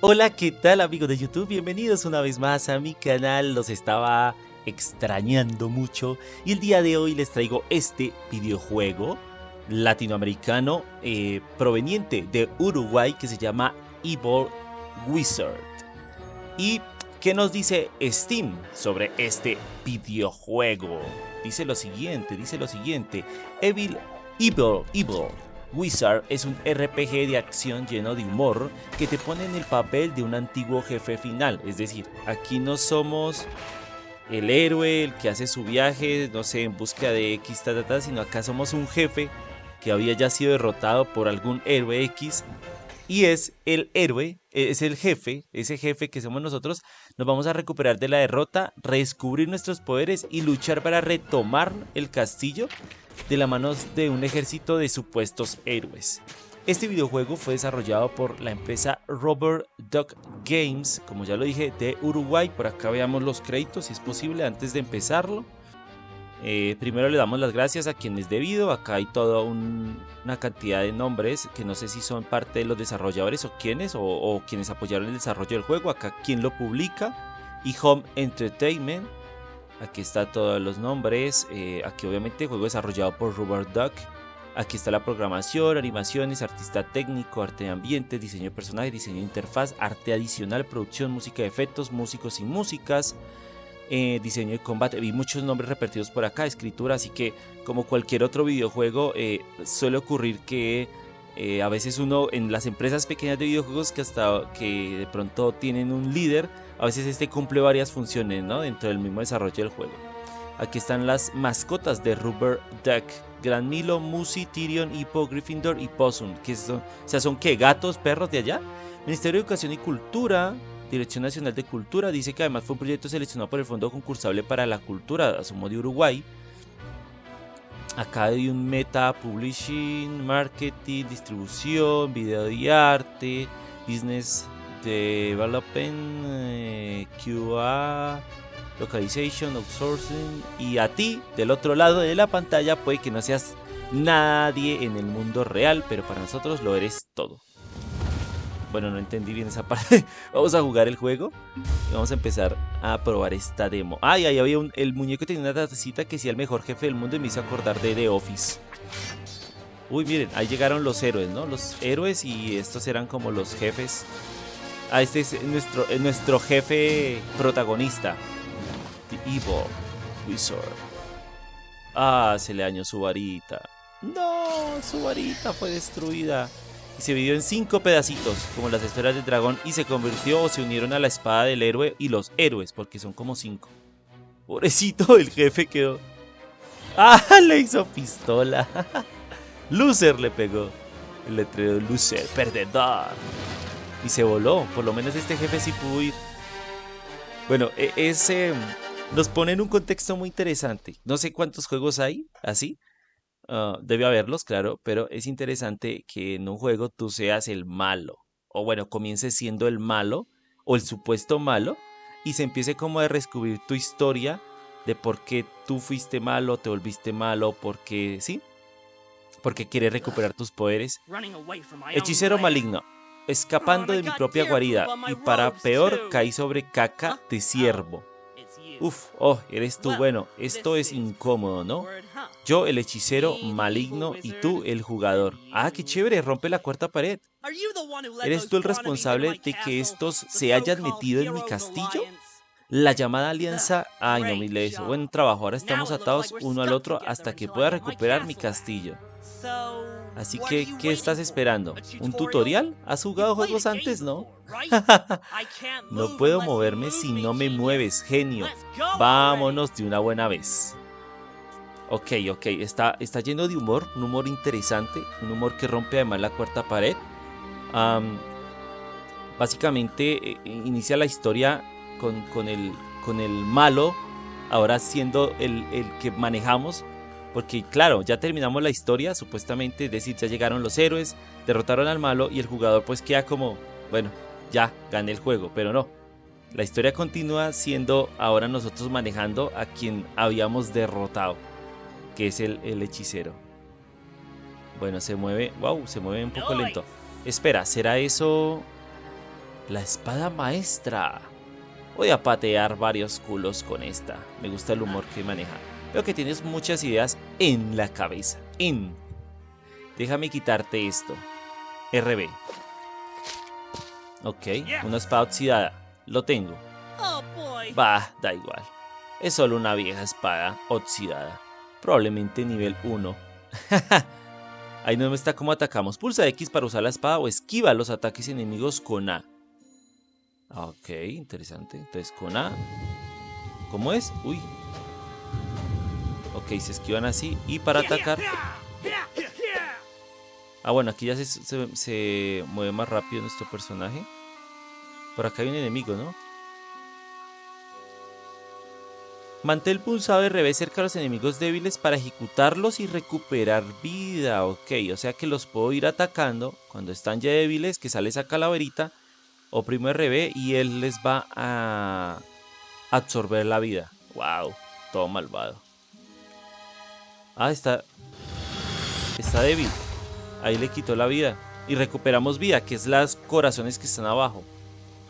Hola, ¿qué tal amigos de YouTube? Bienvenidos una vez más a mi canal, los estaba extrañando mucho y el día de hoy les traigo este videojuego latinoamericano eh, proveniente de Uruguay que se llama Evil Wizard. ¿Y qué nos dice Steam sobre este videojuego? Dice lo siguiente, dice lo siguiente, Evil, Evil, Evil Wizard es un RPG de acción lleno de humor que te pone en el papel de un antiguo jefe final. Es decir, aquí no somos el héroe, el que hace su viaje, no sé, en busca de X, sino acá somos un jefe que había ya sido derrotado por algún héroe X y es el héroe, es el jefe, ese jefe que somos nosotros, nos vamos a recuperar de la derrota, redescubrir nuestros poderes y luchar para retomar el castillo de la mano de un ejército de supuestos héroes. Este videojuego fue desarrollado por la empresa Robert Duck Games, como ya lo dije, de Uruguay. Por acá veamos los créditos si es posible antes de empezarlo. Eh, primero le damos las gracias a quienes debido. Acá hay toda una cantidad de nombres que no sé si son parte de los desarrolladores o quienes o, quienes apoyaron el desarrollo del juego. Acá quien lo publica y Home Entertainment. Aquí está todos los nombres. Eh, aquí obviamente juego desarrollado por Robert Duck. Aquí está la programación, animaciones, artista técnico, arte de ambiente, diseño de personajes, diseño de interfaz, arte adicional, producción, música de efectos, músicos y músicas. Eh, diseño de combate, vi muchos nombres repetidos por acá, escritura, así que como cualquier otro videojuego eh, suele ocurrir que a veces uno en las empresas pequeñas de videojuegos que hasta que de pronto tienen un líder, a veces este cumple varias funciones ¿no? dentro del mismo desarrollo del juego. Aquí están las mascotas de Rubber Duck, Gran Milo, Musi, Tyrion, Hippo, Gryffindor y Possum, que son, o sea, son que gatos, perros de allá. Ministerio de Educación y Cultura, Dirección Nacional de Cultura dice que además fue un proyecto seleccionado por el Fondo Concursable para la Cultura, asumo de Uruguay. Acá hay un meta, publishing, marketing, distribución, video y arte, business development, eh, QA, localization, outsourcing. Y a ti, del otro lado de la pantalla, puede que no seas nadie en el mundo real, pero para nosotros lo eres todo. Bueno, no entendí bien esa parte. vamos a jugar el juego y vamos a empezar a probar esta demo. Ay, ahí había un, el muñeco tenía una tacita que decía el mejor jefe del mundo y me hizo acordar de The Office. Uy, miren, ahí llegaron los héroes, ¿no? Los héroes y estos eran como los jefes. Ah, este es nuestro, nuestro jefe protagonista. The Evil Wizard. Ah, se le dañó su varita. No, su varita fue destruida y se dividió en cinco pedacitos, como las esferas del dragón, y se convirtió o se unieron a la espada del héroe y los héroes, porque son como cinco. Pobrecito, el jefe quedó... ¡Ah! Le hizo pistola. Loser le pegó. El letrero Loser, perdedor. Y se voló. Por lo menos este jefe sí pudo ir. Bueno, e, ese nos pone en un contexto muy interesante. No sé cuántos juegos hay así, Ah, debe haberlos, claro, pero es interesante que en un juego tú seas el malo. O bueno, comiences siendo el malo o el supuesto malo y se empiece como a descubrir tu historia de por qué tú fuiste malo, te volviste malo, porque sí, porque quieres recuperar tus poderes. Hechicero maligno, escapando de mi propia guarida y para peor caí sobre caca de ciervo. Uf, oh, eres tú. Bueno, esto es incómodo, ¿no? Yo el hechicero maligno y tú el jugador. Ah, qué chévere, rompe la cuarta pared. ¿Eres tú el responsable de que estos se hayan metido en mi castillo? La llamada alianza... Ay, no eso. Buen trabajo, ahora estamos atados uno al otro hasta que pueda recuperar mi castillo. Así que, ¿qué estás esperando? ¿Un tutorial? ¿Has jugado juegos antes, no? no puedo moverme si no me mueves, genio. Vámonos de una buena vez. Ok, ok, está, está lleno de humor, un humor interesante, un humor que rompe además la cuarta pared. básicamente eh, inicia la historia con, el, con el malo, ahora siendo el, el que manejamos porque claro, ya terminamos la historia, supuestamente, es decir, ya llegaron los héroes, derrotaron al malo y el jugador pues queda como, bueno, ya gané el juego, pero no. La historia continúa siendo ahora nosotros manejando a quien habíamos derrotado, que es el, el hechicero. Bueno, se mueve, wow, se mueve un poco lento. Espera, ¿será eso La espada maestra. Voy a patear varios culos con esta. Me gusta el humor que maneja. Veo que tienes muchas ideas en la cabeza. En. Déjame quitarte esto. RB. Ok, una espada oxidada. Lo tengo. Bah, da igual. Es solo una vieja espada oxidada. Probablemente nivel 1. Ahí no me está cómo atacamos. Pulsa X para usar la espada o esquiva los ataques enemigos con A. Ok, interesante. Entonces con A. ¿Cómo es? Uy. Ok, se esquivan así. Y para atacar... Ah, bueno, aquí ya se, se mueve más rápido nuestro personaje. Por acá hay un enemigo, ¿no? Mantén pulsado RB cerca a los enemigos débiles para ejecutarlos y recuperar vida. Ok, o sea que los puedo ir atacando cuando están ya débiles, que sale esa calaverita. Oprimo RB y él les va a absorber la vida. Wow, todo malvado. Ah, está... Está débil. Ahí le quitó la vida. Y recuperamos vida, que es las corazones que están abajo.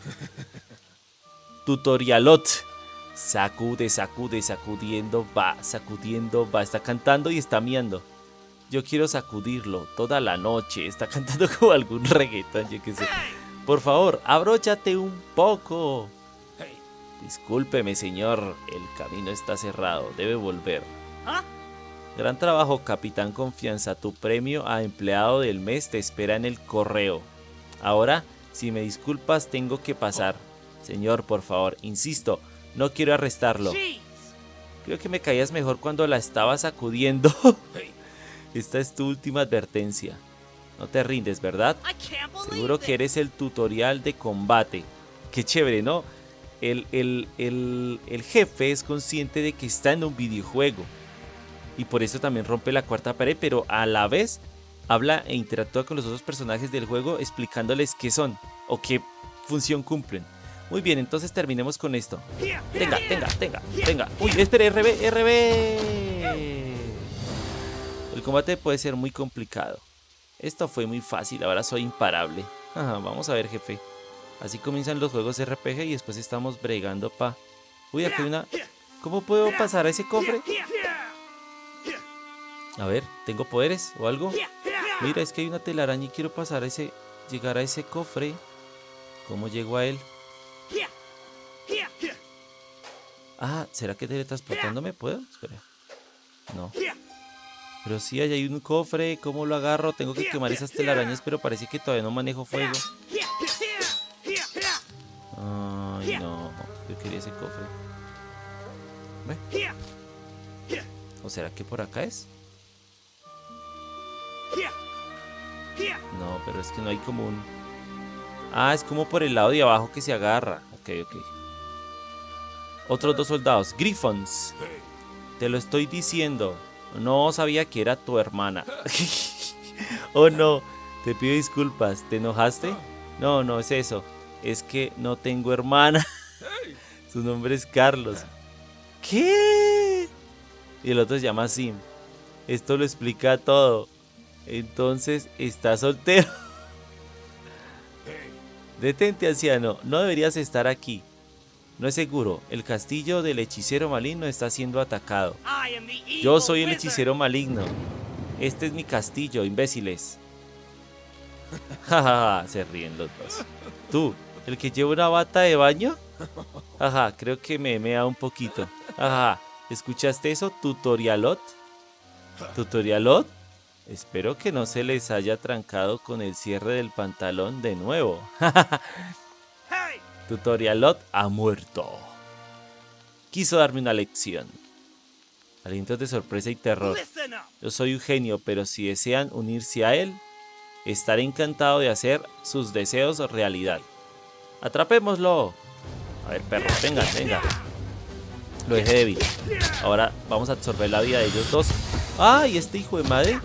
Tutorialot. Sacude, sacude, sacudiendo, va, sacudiendo, va. Está cantando y está miando. Yo quiero sacudirlo toda la noche. Está cantando como algún reggaetón, yo qué sé. Por favor, abróchate un poco. Discúlpeme, señor. El camino está cerrado. Debe volver. Gran trabajo, Capitán Confianza. Tu premio a empleado del mes te espera en el correo. Ahora, si me disculpas, tengo que pasar. Señor, por favor, insisto, no quiero arrestarlo. Creo que me caías mejor cuando la estaba sacudiendo. Esta es tu última advertencia. No te rindes, ¿verdad? Seguro que eres el tutorial de combate. Qué chévere, ¿no? El, el, el, jefe es consciente de que está en un videojuego. Y por eso también rompe la cuarta pared, pero a la vez habla e interactúa con los otros personajes del juego explicándoles qué son o qué función cumplen. Muy bien, entonces terminemos con esto. Tenga, tenga, tenga, tenga. Uy, espere, RB, RB. El combate puede ser muy complicado. Esto fue muy fácil, ahora soy imparable. vamos a ver, jefe. Así comienzan los juegos RPG y después estamos bregando pa... Uy, aquí hay una... ¿Cómo puedo pasar a ese cofre? A ver, ¿tengo poderes o algo? Mira, es que hay una telaraña y quiero pasar a ese... Llegar a ese cofre. ¿Cómo llego a él? Ah, ¿será que teletransportándome puedo? Espera. No. Pero sí, hay un cofre. ¿Cómo lo agarro? Tengo que quemar esas telarañas, pero parece que todavía no manejo fuego. Ay, no. Yo quería ese cofre. ¿Ve? ¿O será que por acá es? No, pero es que no hay como un... Ah, es como por el lado de abajo que se agarra. Ok, ok. Otros dos soldados. Griffons. Te lo estoy diciendo. No sabía que era tu hermana. oh no. Te pido disculpas. ¿Te enojaste? No, no es eso. Es que no tengo hermana. Su nombre es Carlos. ¿Qué? Y el otro se llama Sim. Esto lo explica todo. Entonces, está soltero. Detente, anciano, no deberías estar aquí. No es seguro, el castillo del hechicero maligno está siendo atacado. Yo soy el hechicero maligno. Este es mi castillo, imbéciles. Jajaja, se ríen los dos. ¿Tú, el que lleva una bata de baño? Jaja, creo que me mea un poquito. Jaja, ¿escuchaste eso, tutorialot? ¿Tutorialot? Espero que no se les haya trancado con el cierre del pantalón de nuevo. Tutorialot ha muerto. Quiso darme una lección. Alientos de sorpresa y terror. Yo soy un genio, pero si desean unirse a él, estaré encantado de hacer sus deseos realidad. ¡Atrapémoslo! A ver, perro, venga, venga. Lo dejé débil. Ahora vamos a absorber la vida de ellos dos. ¡Ay, este hijo de madre!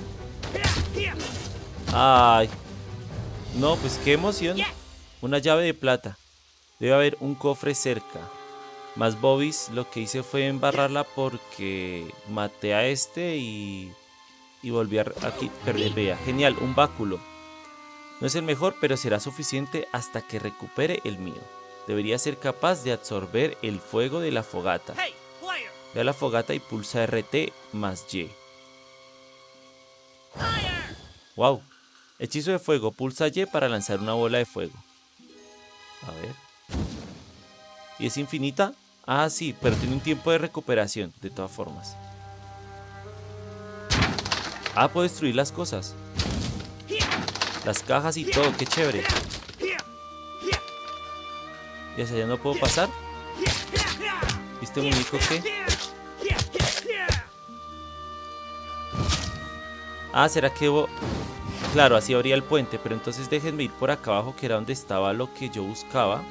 Ay. No, pues qué emoción. Una llave de plata. Debe haber un cofre cerca. Más Bobis lo que hice fue embarrarla porque maté a este y, y volví a aquí perder. Genial, un báculo. No es el mejor, pero será suficiente hasta que recupere el mío. Debería ser capaz de absorber el fuego de la fogata. Ve a la fogata y pulsa RT más Y. Wow. Hechizo de fuego. Pulsa Y para lanzar una bola de fuego. A ver. ¿Y es infinita? Ah, sí, pero tiene un tiempo de recuperación, de todas formas. Ah, puedo destruir las cosas. Las cajas y todo, qué chévere. ¿Y hacia allá no puedo pasar? ¿Viste muñeco qué? Ah, ¿será que... Claro, así abría el puente, pero entonces déjenme ir por acá abajo, que era donde estaba lo que yo buscaba.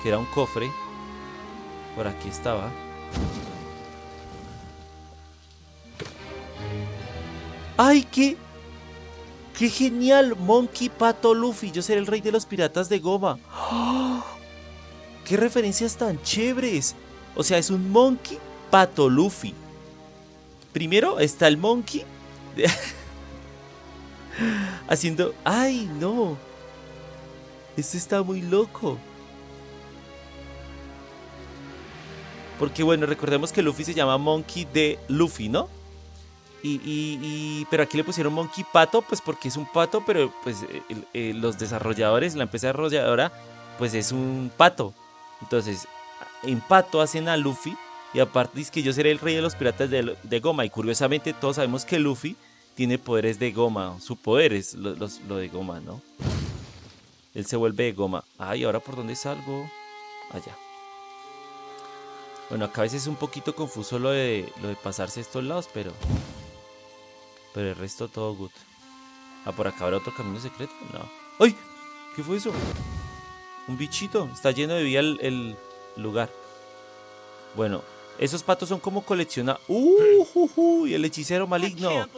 Que era un cofre. Por aquí estaba. ¡Ay, qué! ¡Qué genial! Monkey Pato Luffy. Yo seré el rey de los piratas de goma. ¡Qué referencias tan chéveres! O sea, es un Monkey Pato Luffy. Primero está el Monkey. Haciendo... ¡Ay, no! Este está muy loco. Porque bueno, recordemos que Luffy se llama Monkey de Luffy, ¿no? Y, pero aquí le pusieron Monkey Pato, pues porque es un pato, pero pues los desarrolladores, la empresa desarrolladora, pues es un pato. Entonces, en pato hacen a Luffy y aparte dice que yo seré el rey de los piratas de, goma. Y curiosamente todos sabemos que Luffy tiene poderes de goma. Su poder es lo, de goma, ¿no? Él se vuelve de goma. Ay, ¿ahora por dónde salgo? Allá. Bueno, acá a veces es un poquito confuso lo de, lo de pasarse estos lados, pero... Pero el resto todo good. Ah, por acá habrá otro camino secreto. No. ¡Ay! ¿Qué fue eso? Un bichito. Está lleno de vida el, lugar. Bueno, esos patos son como colecciona. ¡Uh! Y el hechicero maligno.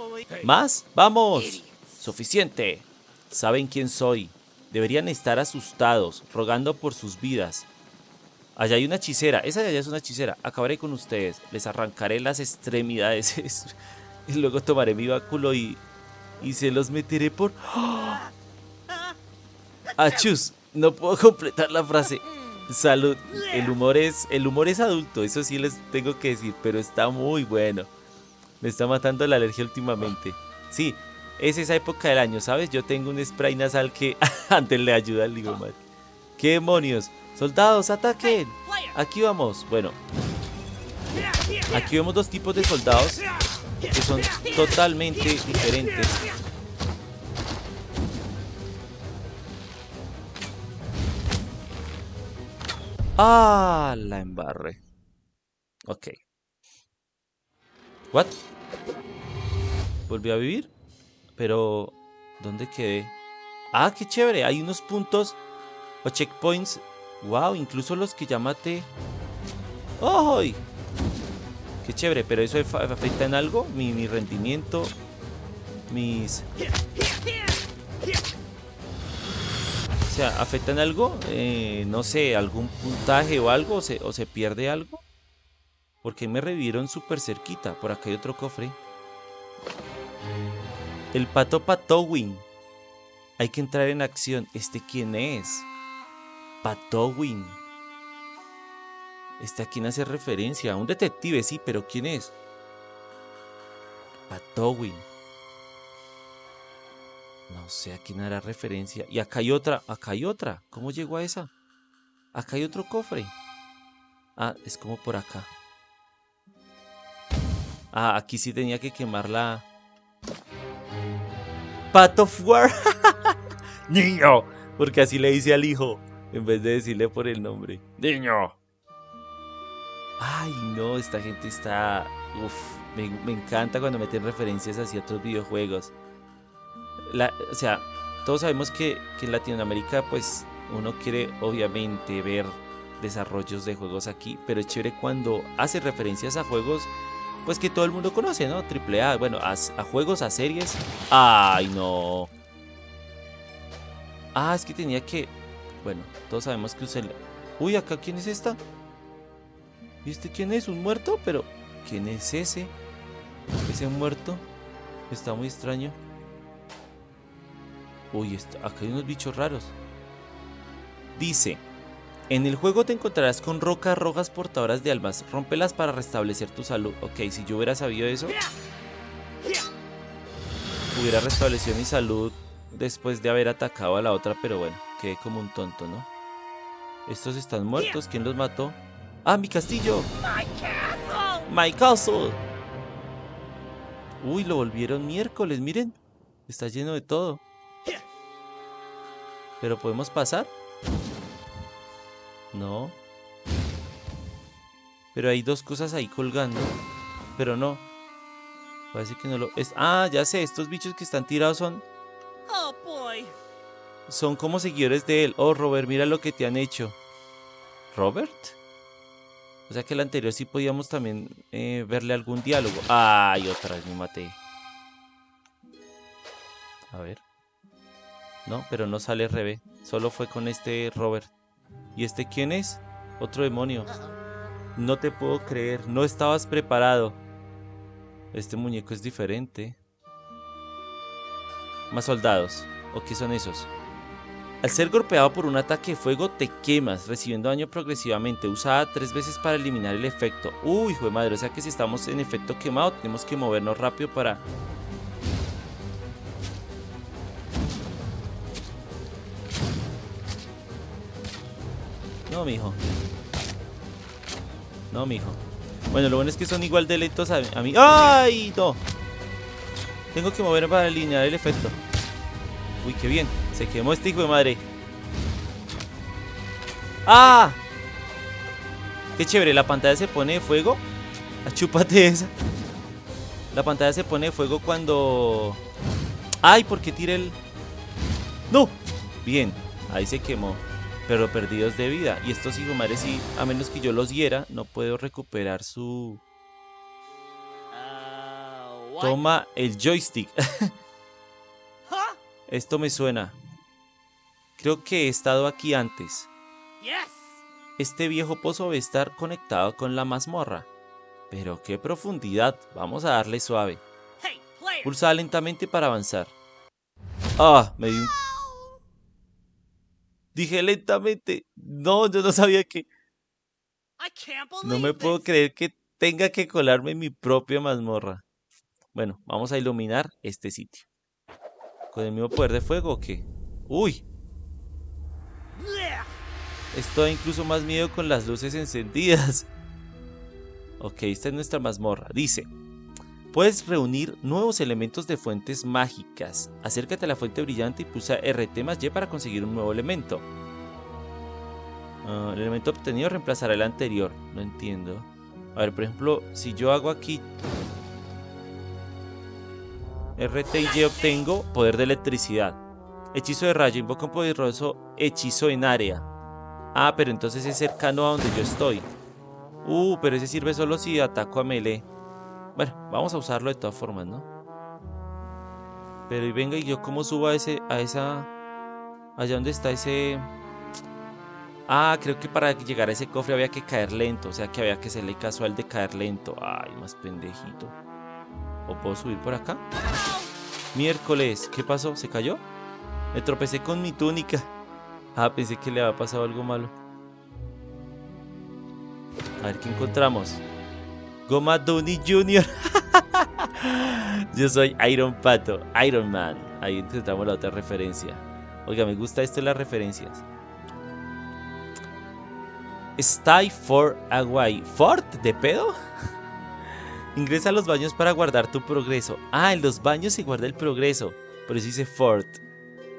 ¿Más? ¡Vamos! Suficiente. Saben quién soy. Deberían estar asustados, rogando por sus vidas. Allá hay una hechicera. Esa de allá es una hechicera. Acabaré con ustedes. Les arrancaré las extremidades. y luego tomaré mi báculo y, y se los meteré por... ¡Achus! No puedo completar la frase. Salud. El humor es el humor es adulto, eso sí les tengo que decir, pero está muy bueno. Me está matando la alergia últimamente. Sí, es esa época del año, ¿sabes? Yo tengo un spray nasal que antes le ayuda al mal. ¿Qué demonios? Soldados, ataquen. Aquí vamos. Bueno. Aquí vemos dos tipos de soldados que son totalmente diferentes. Ah, la embarre. Ok. What? Volví a vivir. Pero, ¿dónde quedé? Ah, qué chévere. Hay unos puntos o checkpoints. Wow, incluso los que ya maté. ¡Ay! Qué chévere, pero eso afecta en algo, mi, rendimiento, mis... O sea, ¿afecta en algo? Eh, no sé, algún puntaje o algo, o se pierde algo. Porque me revivieron súper cerquita. Por acá hay otro cofre. El pato Patowin. Hay que entrar en acción. ¿Este quién es? Patowin. Este a quién hace referencia. A un detective, sí, pero ¿quién es? Patowin. No sé a quién hará referencia. Y acá hay otra, acá hay otra. ¿Cómo llegó a esa? Acá hay otro cofre. Ah, es como por acá. Ah, aquí sí tenía que quemar la... Pat of War. Niño. Porque así le dice al hijo. En vez de decirle por el nombre. Niño. Ay, no, esta gente está... Uf, me, encanta cuando meten referencias hacia otros videojuegos. o sea, todos sabemos que, en Latinoamérica, pues, uno quiere obviamente ver desarrollos de juegos aquí, pero es chévere cuando hace referencias a juegos, pues, que todo el mundo conoce, ¿no? Triple A, bueno, a, juegos, a series. ¡Ay, no! Ah, es que tenía que... Bueno, todos sabemos que usé... Uy, acá, ¿quién es esta? ¿Viste quién es? ¿Un muerto? Pero, ¿quién es ese? ¿Ese muerto? Está muy extraño. Uy, acá hay unos bichos raros. Dice, en el juego te encontrarás con rocas rojas portadoras de almas. Rómpelas para restablecer tu salud. Ok, si yo hubiera sabido eso, hubiera restablecido mi salud después de haber atacado a la otra, pero bueno, quedé como un tonto, ¿no? Estos están muertos, ¿quién los mató? ¡Ah, mi castillo! ¡My castle! Uy, lo volvieron miércoles, miren. Está lleno de todo. ¿Pero podemos pasar? No. Pero hay dos cosas ahí colgando. Pero no. Parece que no lo... Es... Ah, ya sé, estos bichos que están tirados son... Oh, son como seguidores de él. Oh, Robert, mira lo que te han hecho. ¿Robert? O sea que el anterior sí podíamos también eh, verle algún diálogo. Ay, otra vez me maté. A ver. No, pero no sale Rebe. Solo fue con este Robert. ¿Y este quién es? Otro demonio. No te puedo creer. No estabas preparado. Este muñeco es diferente. Más soldados. ¿O qué son esos? Al ser golpeado por un ataque de fuego te quemas, recibiendo daño progresivamente. Usada tres veces para eliminar el efecto. Uy, hijo de madre, o sea que si estamos en efecto quemado tenemos que movernos rápido para... No, mijo. No, mijo. Bueno, lo bueno es que son igual de lentos a, mí. ¡Ay, no! Tengo que moverme para eliminar el efecto. Uy, qué bien. Se quemó este hijo de madre. ¡Ah! Qué chévere, la pantalla se pone de fuego. Achúpate ah, esa. La pantalla se pone de fuego cuando... ¡Ay! ¿Por qué tira el...? ¡No! Bien, ahí se quemó. Pero perdidos de vida. Y estos hijos madres, sí, a menos que yo los hiera, no puedo recuperar su... Uh, Toma el joystick. Esto me suena. Creo que he estado aquí antes. Este viejo pozo debe estar conectado con la mazmorra. Pero qué profundidad. Vamos a darle suave. Pulsa lentamente para avanzar. Ah, me di un... Dije lentamente. No, yo no sabía que... No me puedo creer que tenga que colarme en mi propia mazmorra. Bueno, vamos a iluminar este sitio. ¿Con el mismo poder de fuego o qué? ¡Uy! Esto da incluso más miedo con las luces encendidas. Ok, esta es nuestra mazmorra. Dice, puedes reunir nuevos elementos de fuentes mágicas. Acércate a la fuente brillante y pulsa RT más Y para conseguir un nuevo elemento. Ah, el elemento obtenido reemplazará el anterior. No entiendo. A ver, por ejemplo, si yo hago aquí... RT y Y obtengo poder de electricidad. Hechizo de rayo. Invoca un poderoso hechizo en área. Ah, pero entonces es cercano a donde yo estoy. Uh, pero ese sirve solo si ataco a melee. Bueno, vamos a usarlo de todas formas, ¿no? Pero y venga, ¿y yo cómo subo a ese, a esa... Allá donde está ese... Ah, creo que para llegar a ese cofre había que caer lento. O sea que había que hacerle casual de caer lento. Ay, más pendejito. ¿O puedo subir por acá? Miércoles. ¿Qué pasó? ¿Se cayó? Me tropecé con mi túnica. Ah, pensé que le había pasado algo malo. A ver qué encontramos. Goma Downey Jr. Yo soy Iron Pato, Iron Man. Ahí encontramos la otra referencia. Oiga, me gusta esto las referencias. Stay for Hawaii. ¿Fort? ¿De pedo? Ingresa a los baños para guardar tu progreso. Ah, en los baños se guarda el progreso. Por eso dice Fort.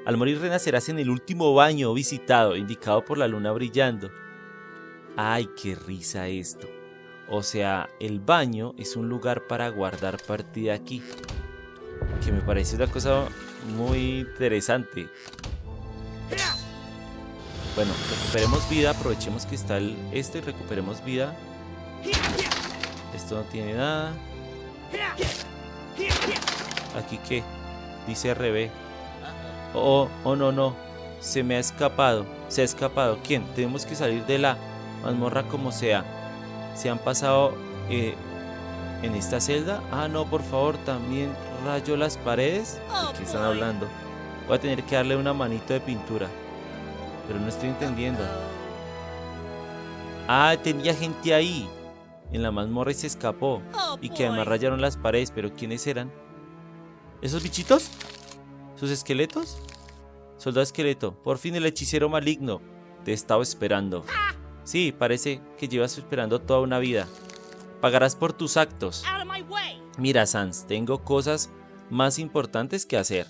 Al morir renacerás en el último baño visitado, indicado por la luna brillando. ¡Ay, qué risa esto! O sea, el baño es un lugar para guardar partida aquí. Que me parece una cosa muy interesante. Bueno, recuperemos vida, aprovechemos que está el este y recuperemos vida. Esto no tiene nada. ¿Aquí qué? Dice RB. Oh, oh no, no. Se me ha escapado. Se ha escapado. ¿Quién? Tenemos que salir de la mazmorra como sea. Se han pasado eh, en esta celda. Ah, no, por favor, también rayo las paredes. ¿De qué están hablando? Voy a tener que darle una manito de pintura. Pero no estoy entendiendo. Ah, tenía gente ahí. En la mazmorra y se escapó. Oh, Y que además rayaron las paredes. Pero ¿quiénes eran? ¿Esos bichitos? ¿Sus esqueletos? Soldado esqueleto. Por fin el hechicero maligno. Te estaba esperando. Sí, parece que llevas esperando toda una vida. Pagarás por tus actos. Mira, Sans, tengo cosas más importantes que hacer.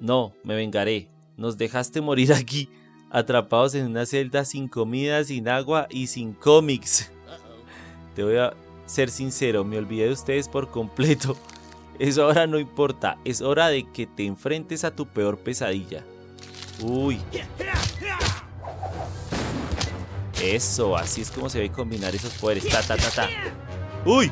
No, me vengaré. Nos dejaste morir aquí, atrapados en una celda sin comida, sin agua y sin cómics. Te voy a ser sincero, me olvidé de ustedes por completo. Eso ahora no importa, es hora de que te enfrentes a tu peor pesadilla. Uy, eso, así es como se ve combinar esos poderes. Ta, ta, ta, ta. Uy,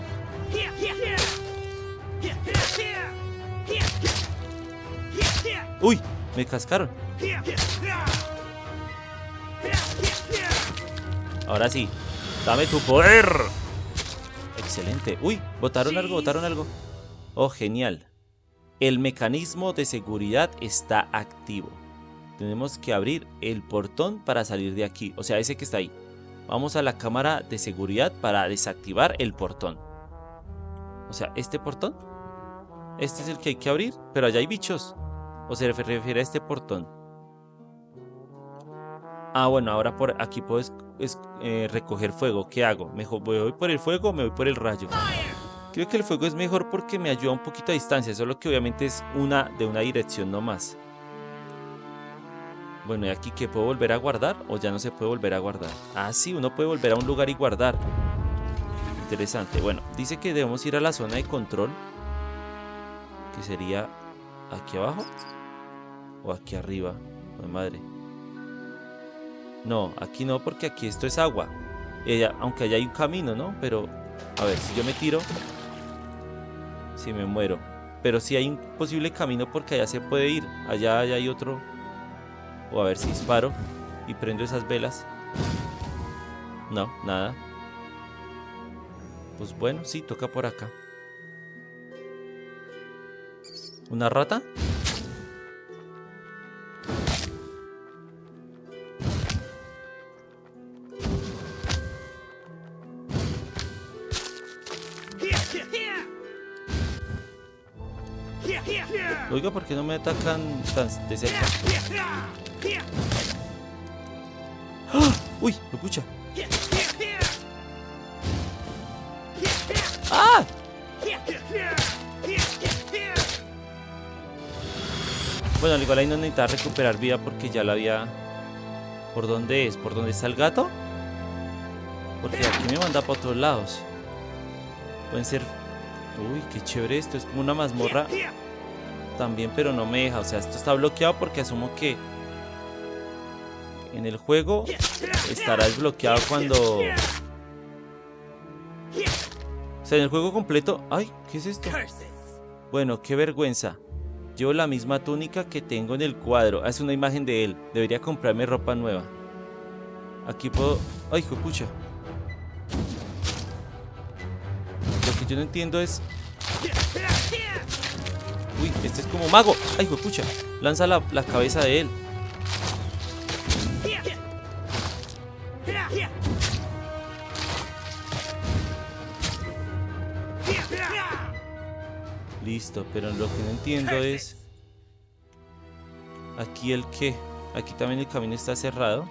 uy, me cascaron. Ahora sí, dame tu poder. Excelente. Uy, botaron algo, botaron algo. Oh, genial. El mecanismo de seguridad está activo. Tenemos que abrir el portón para salir de aquí. O sea, ese que está ahí. Vamos a la cámara de seguridad para desactivar el portón. O sea, ¿este portón? Este es el que hay que abrir, pero allá hay bichos. O se refiere a este portón. Ah, bueno, ahora por aquí puedo es- eh, recoger fuego. ¿Qué hago? ¿Mejor me voy por el fuego o me voy por el rayo? Creo que el fuego es mejor porque me ayuda un poquito a distancia, solo que obviamente es una de una dirección nomás. Bueno, ¿y aquí que puedo volver a guardar o ya no se puede volver a guardar? Ah, sí, uno puede volver a un lugar y guardar. Interesante. Bueno, dice que debemos ir a la zona de control. Que sería aquí abajo o aquí arriba. Ay, madre. No, aquí no porque aquí esto es agua. Ella, aunque allá hay un camino, ¿no? Pero, a ver, si yo me tiro, si me muero. Pero sí hay un posible camino porque allá se puede ir. Allá, allá hay otro. O a ver si disparo y prendo esas velas. No, nada. Pues bueno, sí, toca por acá. ¿Una rata? Oiga, ¿por qué no me atacan tan de cerca? ¡Ah! ¡Uy! ¡Me pucha! ¡Ah! Bueno, al igual ahí no necesitaba recuperar vida porque ya la había... ¿Por dónde es? ¿Por dónde está el gato? Porque aquí me manda para otros lados. Pueden ser... Uy, qué chévere esto. Es como una mazmorra también, pero no me deja. O sea, esto está bloqueado porque asumo que... En el juego estará desbloqueado cuando... O sea, en el juego completo... ¡Ay! ¿Qué es esto? Bueno, qué vergüenza. Llevo la misma túnica que tengo en el cuadro. Es una imagen de él. Debería comprarme ropa nueva. Aquí puedo... ¡Ay, pucha! Lo que yo no entiendo es... Uy, este es como mago. ¡Ay, pucha! Lanza la, la cabeza de él. Listo, pero lo que no entiendo es... Aquí el qué. Aquí también el camino está cerrado.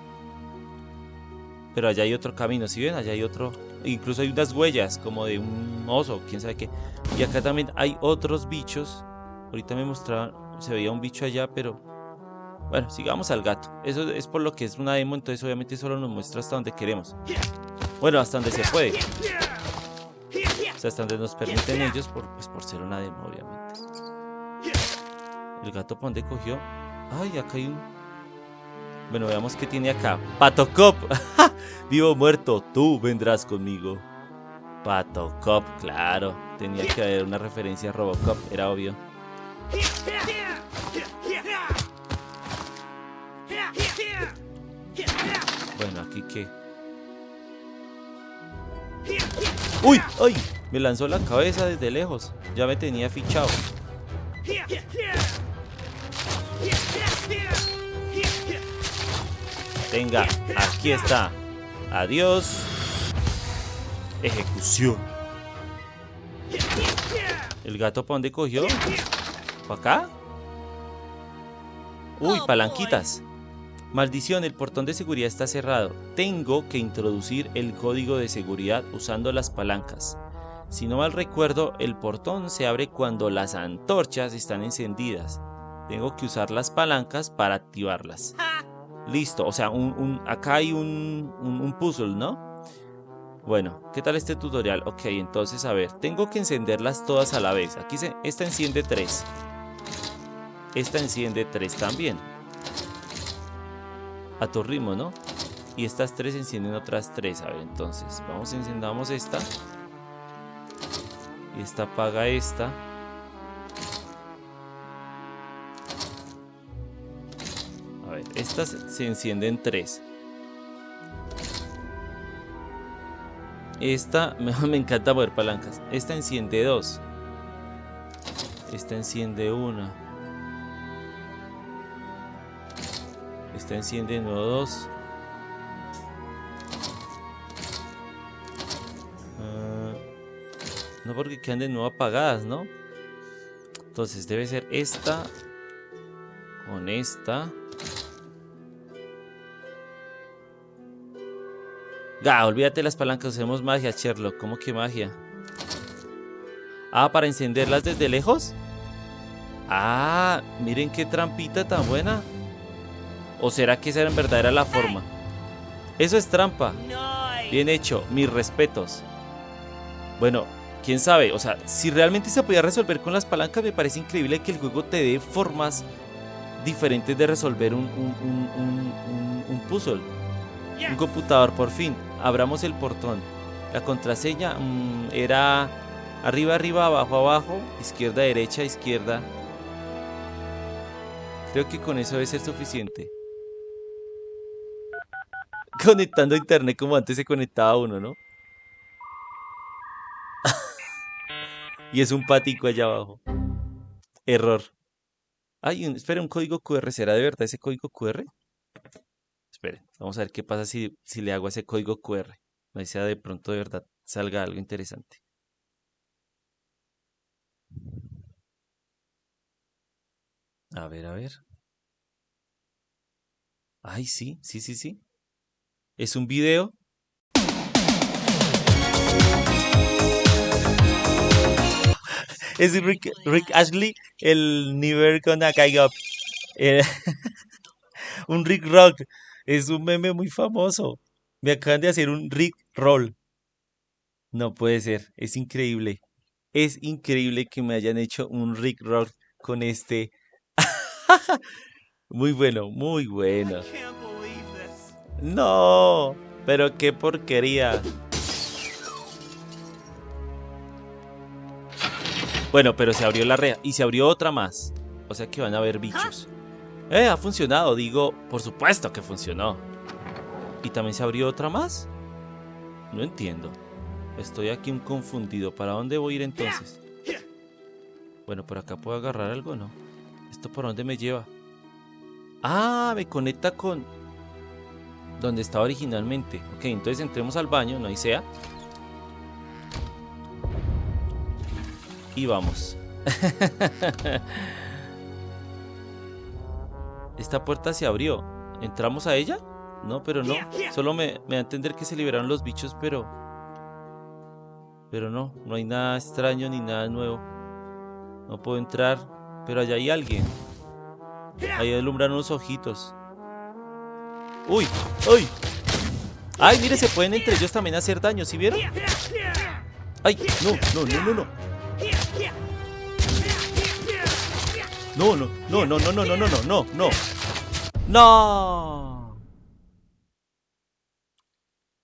Pero allá hay otro camino, ¿sí ven? Allá hay otro... Incluso hay unas huellas como de un oso, quién sabe qué. Y acá también hay otros bichos. Ahorita me mostraban... Se veía un bicho allá, pero... Bueno, sigamos al gato. Eso es por lo que es una demo, entonces obviamente solo nos muestra hasta donde queremos. Bueno, hasta donde se puede. Sea, hasta donde nos permiten ellos, por, pues por ser una demo, obviamente. El gato, ¿por dónde cogió? Ay, acá hay un... Bueno, veamos qué tiene acá. Patocop. Vivo o muerto, tú vendrás conmigo. Patocop, claro. Tenía que haber una referencia a Robocop, era obvio. Bueno, aquí qué. ¡Uy! ¡Ay! Me lanzó la cabeza desde lejos. Ya me tenía fichado. Venga, aquí está. Adiós. Ejecución. ¿El gato para dónde cogió? ¿Para acá? Uy, palanquitas. Maldición, el portón de seguridad está cerrado. Tengo que introducir el código de seguridad usando las palancas. Si no mal recuerdo, el portón se abre cuando las antorchas están encendidas. Tengo que usar las palancas para activarlas. Listo, o sea, un, acá hay un, un, puzzle, ¿no? Bueno, ¿qué tal este tutorial? Ok, entonces, a ver, tengo que encenderlas todas a la vez. Aquí se, esta enciende 3. Esta enciende 3 también. A tu ritmo, ¿no? Y estas tres encienden otras tres. A ver, entonces, vamos, encendamos esta. Y esta apaga esta. A ver, estas se encienden tres. Esta, me encanta mover palancas. Esta enciende dos. Esta enciende una. Esta enciende no dos. No porque quedan de nuevo apagadas, ¿no? Entonces debe ser esta con esta. Ga, olvídate las palancas, hacemos magia, Sherlock. ¿Cómo que magia? Ah, ¿para encenderlas desde lejos? Ah, miren qué trampita tan buena. ¿O será que esa en verdad era la forma? Eso es trampa. Bien hecho, mis respetos. Bueno, quién sabe, o sea, si realmente se podía resolver con las palancas, me parece increíble que el juego te dé formas diferentes de resolver un, un, puzzle. Un computador, por fin. Abramos el portón. La contraseña mm, era arriba, arriba, abajo, abajo, izquierda, derecha, izquierda. Creo que con eso debe ser suficiente. Conectando a internet como antes se conectaba uno, ¿no? Y es un patico allá abajo. Error. Ay, espera, un código QR. ¿Será de verdad ese código QR? Esperen, vamos a ver qué pasa si, si le hago ese código QR. No sea de pronto de verdad salga algo interesante. A ver, a ver. Ay, sí, sí, sí, sí. Es un video es Rick, Ashley, el Never Gonna Guy Up. Eh, un Rick Rock. Es un meme muy famoso. Me acaban de hacer un Rick Roll. No puede ser. Es increíble. Es increíble que me hayan hecho un Rick Roll con este. muy bueno, muy bueno. No, pero qué porquería. Bueno, pero se abrió la red y se abrió otra más. O sea que van a haber bichos. Eh, ha funcionado. Digo, por supuesto que funcionó. ¿Y también se abrió otra más? No entiendo. Estoy aquí un confundido. ¿Para dónde voy a ir entonces? Bueno, por acá puedo agarrar algo, ¿no? ¿Esto por dónde me lleva? Ah, me conecta con... Donde estaba originalmente. Ok, entonces entremos al baño, no hay sea. Y vamos. Esta puerta se abrió. ¿Entramos a ella? No, pero no. Solo me, me da a entender que se liberaron los bichos, pero... Pero no, no hay nada extraño ni nada nuevo. No puedo entrar, pero allá hay alguien. Ahí alumbran unos ojitos. ¡Uy! ¡Uy! ¡Ay, mire! Se pueden entre ellos también hacer daño, ¿sí vieron? ¡Ay! No, no, no, no, no. No, no, no, no, no, no, no, no, no, no, no. No.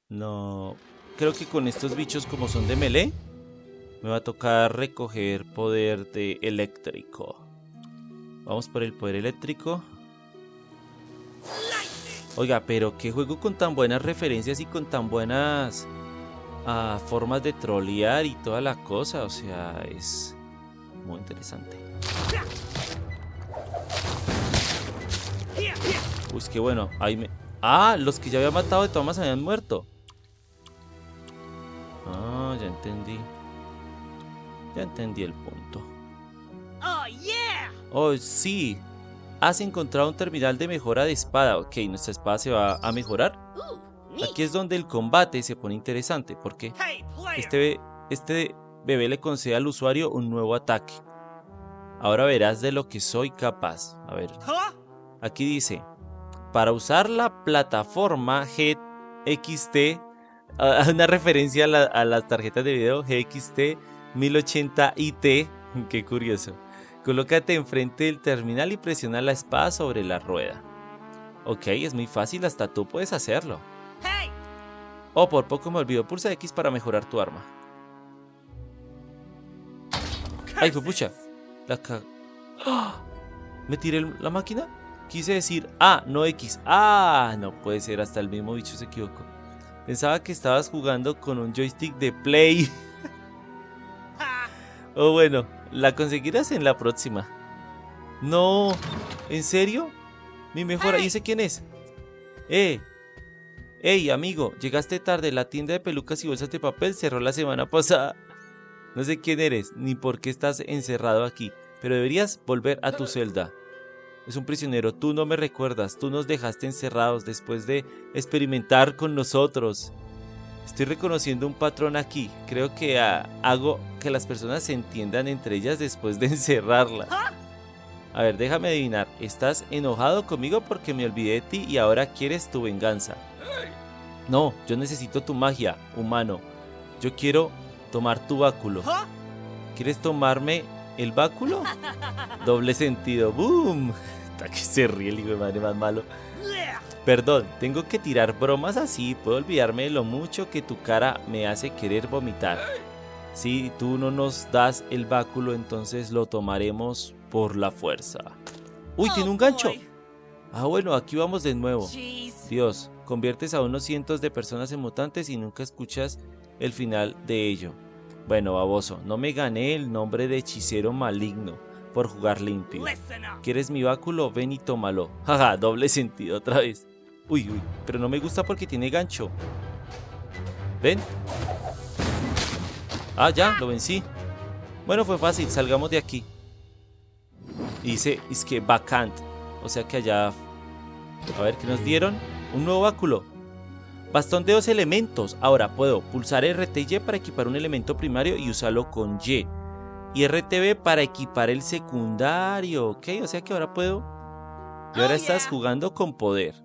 No. Creo que con estos bichos como son de melee, me va a tocar recoger poder de eléctrico. Vamos por el poder eléctrico. Oiga, pero qué juego con tan buenas referencias y con tan buenas ah, formas de trolear y toda la cosa. O sea, es muy interesante. Pues que bueno, ahí me... Ah, los que ya había matado de Thomas habían muerto. Ah, ya entendí. Ya entendí el punto. Oh, yeah! Oh, sí. Has encontrado un terminal de mejora de espada. Ok, nuestra espada se va a mejorar. Aquí es donde el combate se pone interesante. porque! Este, be- este bebé le concede al usuario un nuevo ataque. Ahora verás de lo que soy capaz. A ver, aquí dice, para usar la plataforma GXT, una referencia a, la- a las tarjetas de video GXT 1080IT, qué curioso. Colócate enfrente del terminal y presiona la espada sobre la rueda. Ok, es muy fácil, hasta tú puedes hacerlo. Hey! Oh, por poco me olvido, pulsa X para mejorar tu arma. Ay, pucha. La ca- ¡Ah! ¿Me tiré la máquina? Quise decir A, no X. Ah, no puede ser, hasta el mismo bicho se equivocó. Pensaba que estabas jugando con un joystick de Play. Ha! Oh, bueno, la conseguirás en la próxima. No, ¿en serio? Mi mejora, ¿y ese quién es? Eh, hey, amigo, llegaste tarde. La tienda de pelucas y bolsas de papel cerró la semana pasada. No sé quién eres, ni por qué estás encerrado aquí, pero deberías volver a tu celda. Es un prisionero, tú no me recuerdas, tú nos dejaste encerrados después de experimentar con nosotros. Estoy reconociendo un patrón aquí. Creo que ah, hago que las personas se entiendan entre ellas después de encerrarlas. A ver, déjame adivinar. Estás enojado conmigo porque me olvidé de ti y ahora quieres tu venganza. No, yo necesito tu magia, humano. Yo quiero tomar tu báculo. Huh? ¿Quieres tomarme el báculo? Doble sentido. ¡Boom! Hasta que se ríe el hijo de madre más malo. Perdón, tengo que tirar bromas así. Puedo olvidarme de lo mucho que tu cara me hace querer vomitar. Si tú no nos das el báculo, entonces lo tomaremos por la fuerza. Uy, tiene un gancho. Ah, bueno, aquí vamos de nuevo. Dios, conviertes a unos cientos de personas en mutantes y nunca escuchas el final de ello. Bueno, baboso, no me gané el nombre de hechicero maligno por jugar limpio. ¿Quieres mi báculo? Ven y tómalo. Jaja, doble sentido otra vez. Uy, uy, pero no me gusta porque tiene gancho. ¿Ven? Ah, ya, lo vencí. Bueno, fue fácil, salgamos de aquí. Y dice, es que vacant. O sea que allá... A ver, ¿qué nos dieron? Un nuevo báculo. Bastón de dos elementos. Ahora puedo pulsar RT y Y para equipar un elemento primario y usarlo con Y. Y RTB para equipar el secundario. Ok, o sea que ahora puedo... Y ahora Oh, estás yeah. jugando con poder.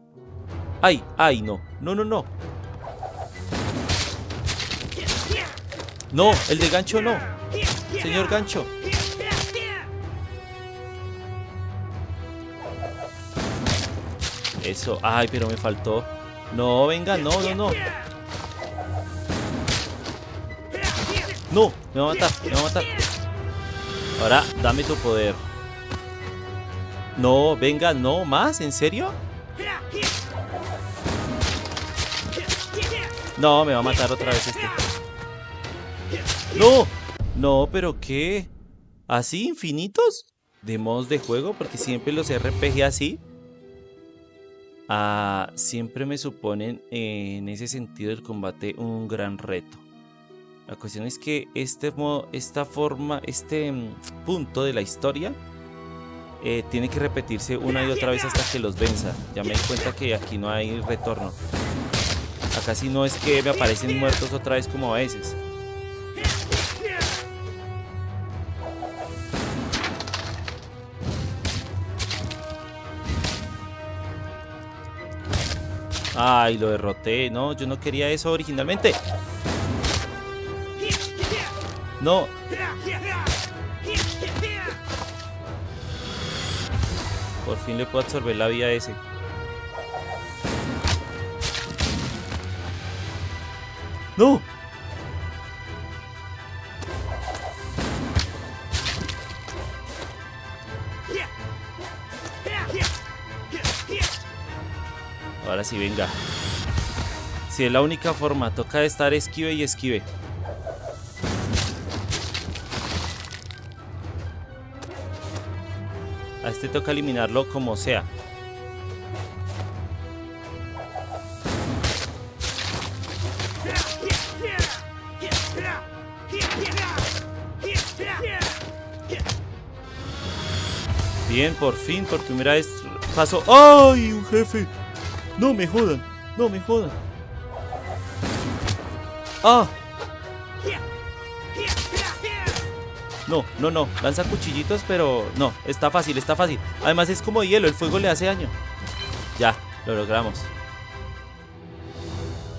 ¡Ay! ¡Ay! No. No, no, no. No, el de gancho no. Señor gancho. Eso. Ay, pero me faltó. No, venga, no, no, no. No, me va a matar, me va a matar. Ahora, dame tu poder. No, venga, no, más, ¿en serio? No, me va a matar otra vez este. No, no, pero ¿qué? ¿Así infinitos? ¿De modos de juego? Porque siempre los RPG así. Ah, siempre me suponen en ese sentido el combate un gran reto. La cuestión es que este modo, esta forma, este mm, punto de la historia eh, tiene que repetirse una y otra vez hasta que los venza. Ya me di cuenta que aquí no hay retorno. Acá sí no es que me aparecen muertos otra vez como a veces. Ay, lo derroté. No, yo no quería eso originalmente. No. Por fin le puedo absorber la vida a ese. ¡No! Ahora sí, venga. Si es la única forma, toca estar esquive y esquive. A este toca eliminarlo como sea. Bien, por fin, por primera vez paso. ¡Ay, un jefe! No me jodan, no me jodan. ¡Ah! No, no, no. Lanza cuchillitos, pero no. Está fácil, está fácil. Además es como hielo, el fuego le hace daño. Ya, lo logramos.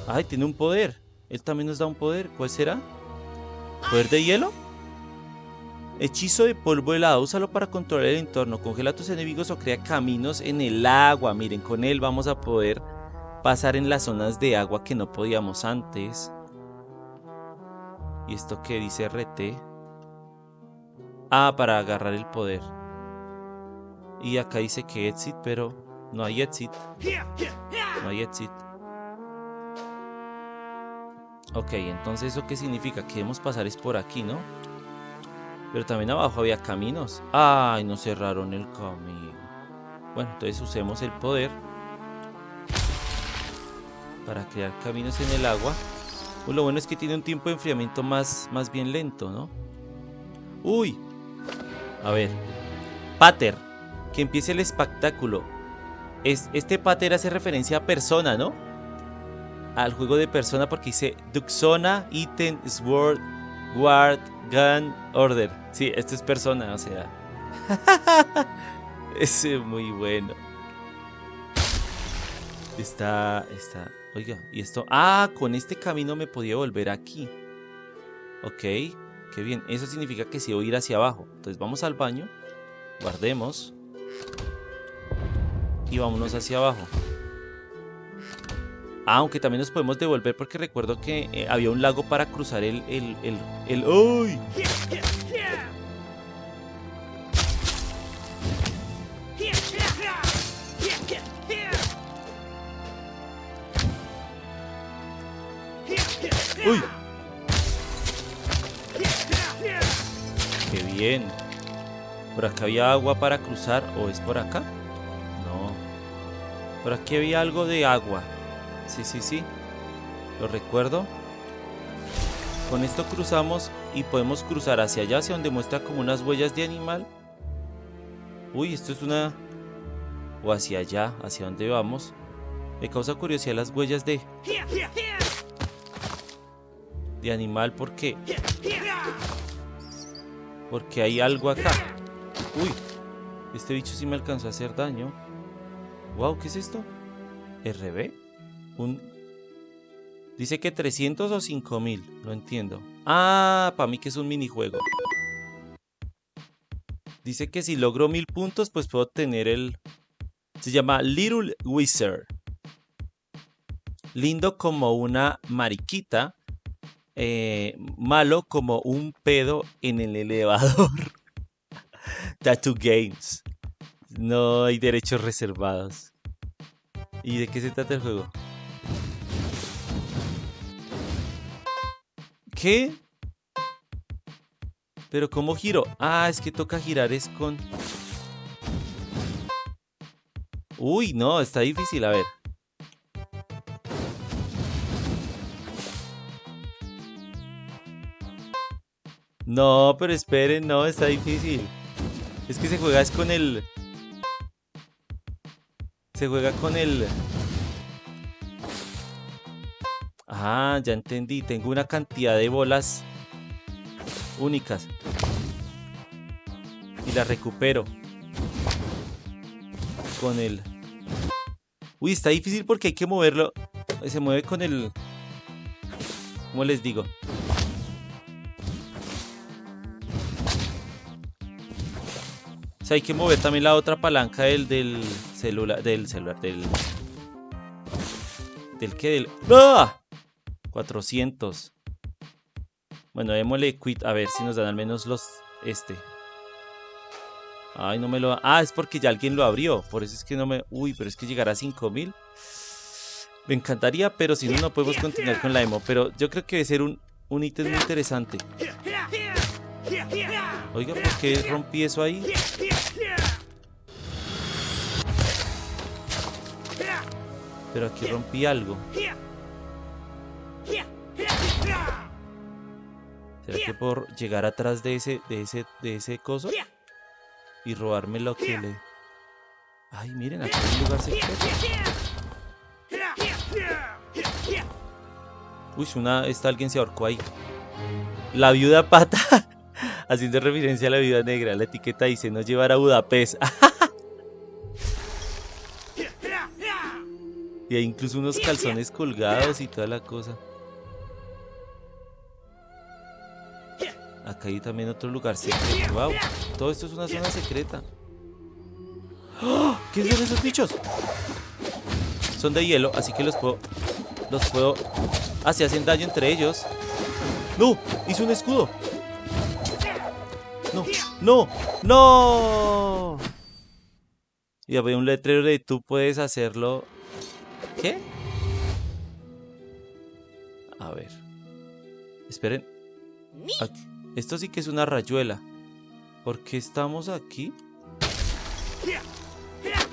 Ay, tiene un poder. Él también nos da un poder. ¿Cuál será? ¿Poder de hielo? Hechizo de polvo helado. Úsalo para controlar el entorno. Congela a tus enemigos o crea caminos en el agua. Miren, con él vamos a poder pasar en las zonas de agua que no podíamos antes. ¿Y esto qué dice RT? Ah, para agarrar el poder. Y acá dice que exit, pero no hay exit. No hay exit. Ok, entonces ¿eso qué significa? Que debemos pasar es por aquí, ¿no? Pero también abajo había caminos. Ay, nos cerraron el camino. Bueno, entonces usemos el poder para crear caminos en el agua. Pues lo bueno es que tiene un tiempo de enfriamiento más, más bien lento, ¿no? Uy. A ver. Pater. Que empiece el espectáculo. Es, este pater hace referencia a persona, ¿no? Al juego de persona porque dice Duxona, Item, Sword, Guard, Gun, Order. Sí, esto es persona, o sea. es muy bueno. Está, está. Oiga, y esto. Ah, con este camino me podía volver aquí. Ok, qué bien. Eso significa que sí voy a ir hacia abajo. Entonces vamos al baño. Guardemos. Y vámonos hacia abajo. Ah, aunque también nos podemos devolver porque recuerdo que eh, había un lago para cruzar el... el, el, el. ¡Uy! Bien! ¿Por acá había agua para cruzar o es por acá? No. Por aquí había algo de agua. Sí, sí, sí. Lo recuerdo. Con esto cruzamos y podemos cruzar hacia allá, hacia donde muestra como unas huellas de animal. Uy, esto es una... O hacia allá, hacia donde vamos. Me causa curiosidad las huellas de... De animal porque... Porque hay algo acá. Uy, este bicho sí me alcanzó a hacer daño. Wow, ¿qué es esto? ¿RB? Un... Dice que 300 o 5000, no entiendo. Ah, para mí que es un minijuego. Dice que si logro 1000 puntos, pues puedo tener el... Se llama Little Wizard. Lindo como una mariquita. Eh, malo como un pedo en el elevador. Tattoo Games. No hay derechos reservados. ¿Y de qué se trata el juego? ¿Qué? ¿Pero cómo giro? Ah, es que toca girar es con... Uy, no, está difícil, a ver. No, pero esperen, no, está difícil. Es que se juega con el... Se juega con el... Ah, ya entendí. Tengo una cantidad de bolas únicas. Y las recupero. Con el... Uy, está difícil porque hay que moverlo. Se mueve con el... ¿Cómo les digo? Hay que mover también la otra palanca del, del celular, del celular, del... ¿Del qué? Del... ¡Ah! 400. Bueno, démosle quit, a ver si nos dan al menos los... Este. Ay, no me lo... Ah, es porque ya alguien lo abrió, por eso es que no me... Uy, pero es que llegará a 5000. Me encantaría, pero si no, no podemos continuar con la demo. Pero yo creo que debe ser un, un ítem muy interesante. Oiga, ¿por qué rompí eso ahí? Pero aquí rompí algo. ¿Será que por llegar atrás de ese, de ese, de ese coso? y robarme lo que le... Ay, miren, aquí hay un lugar secreto. Uy, una, está alguien se ahorcó ahí. La viuda pata, haciendo referencia a la viuda negra. La etiqueta dice no llevar a Budapest. y hay incluso unos calzones colgados y toda la cosa. Acá hay también otro lugar secreto. Wow, todo esto es una zona secreta. ¡Oh! ¿Qué son esos bichos? Son de hielo, así que los puedo... Los puedo... Ah, se hacen daño entre ellos. ¡No! ¡Hizo un escudo! ¡No! ¡No! ¡No! Y había un letrero de tú puedes hacerlo... ¿Qué? A ver. Esperen. Neat. Esto sí que es una rayuela. ¿Por qué estamos aquí?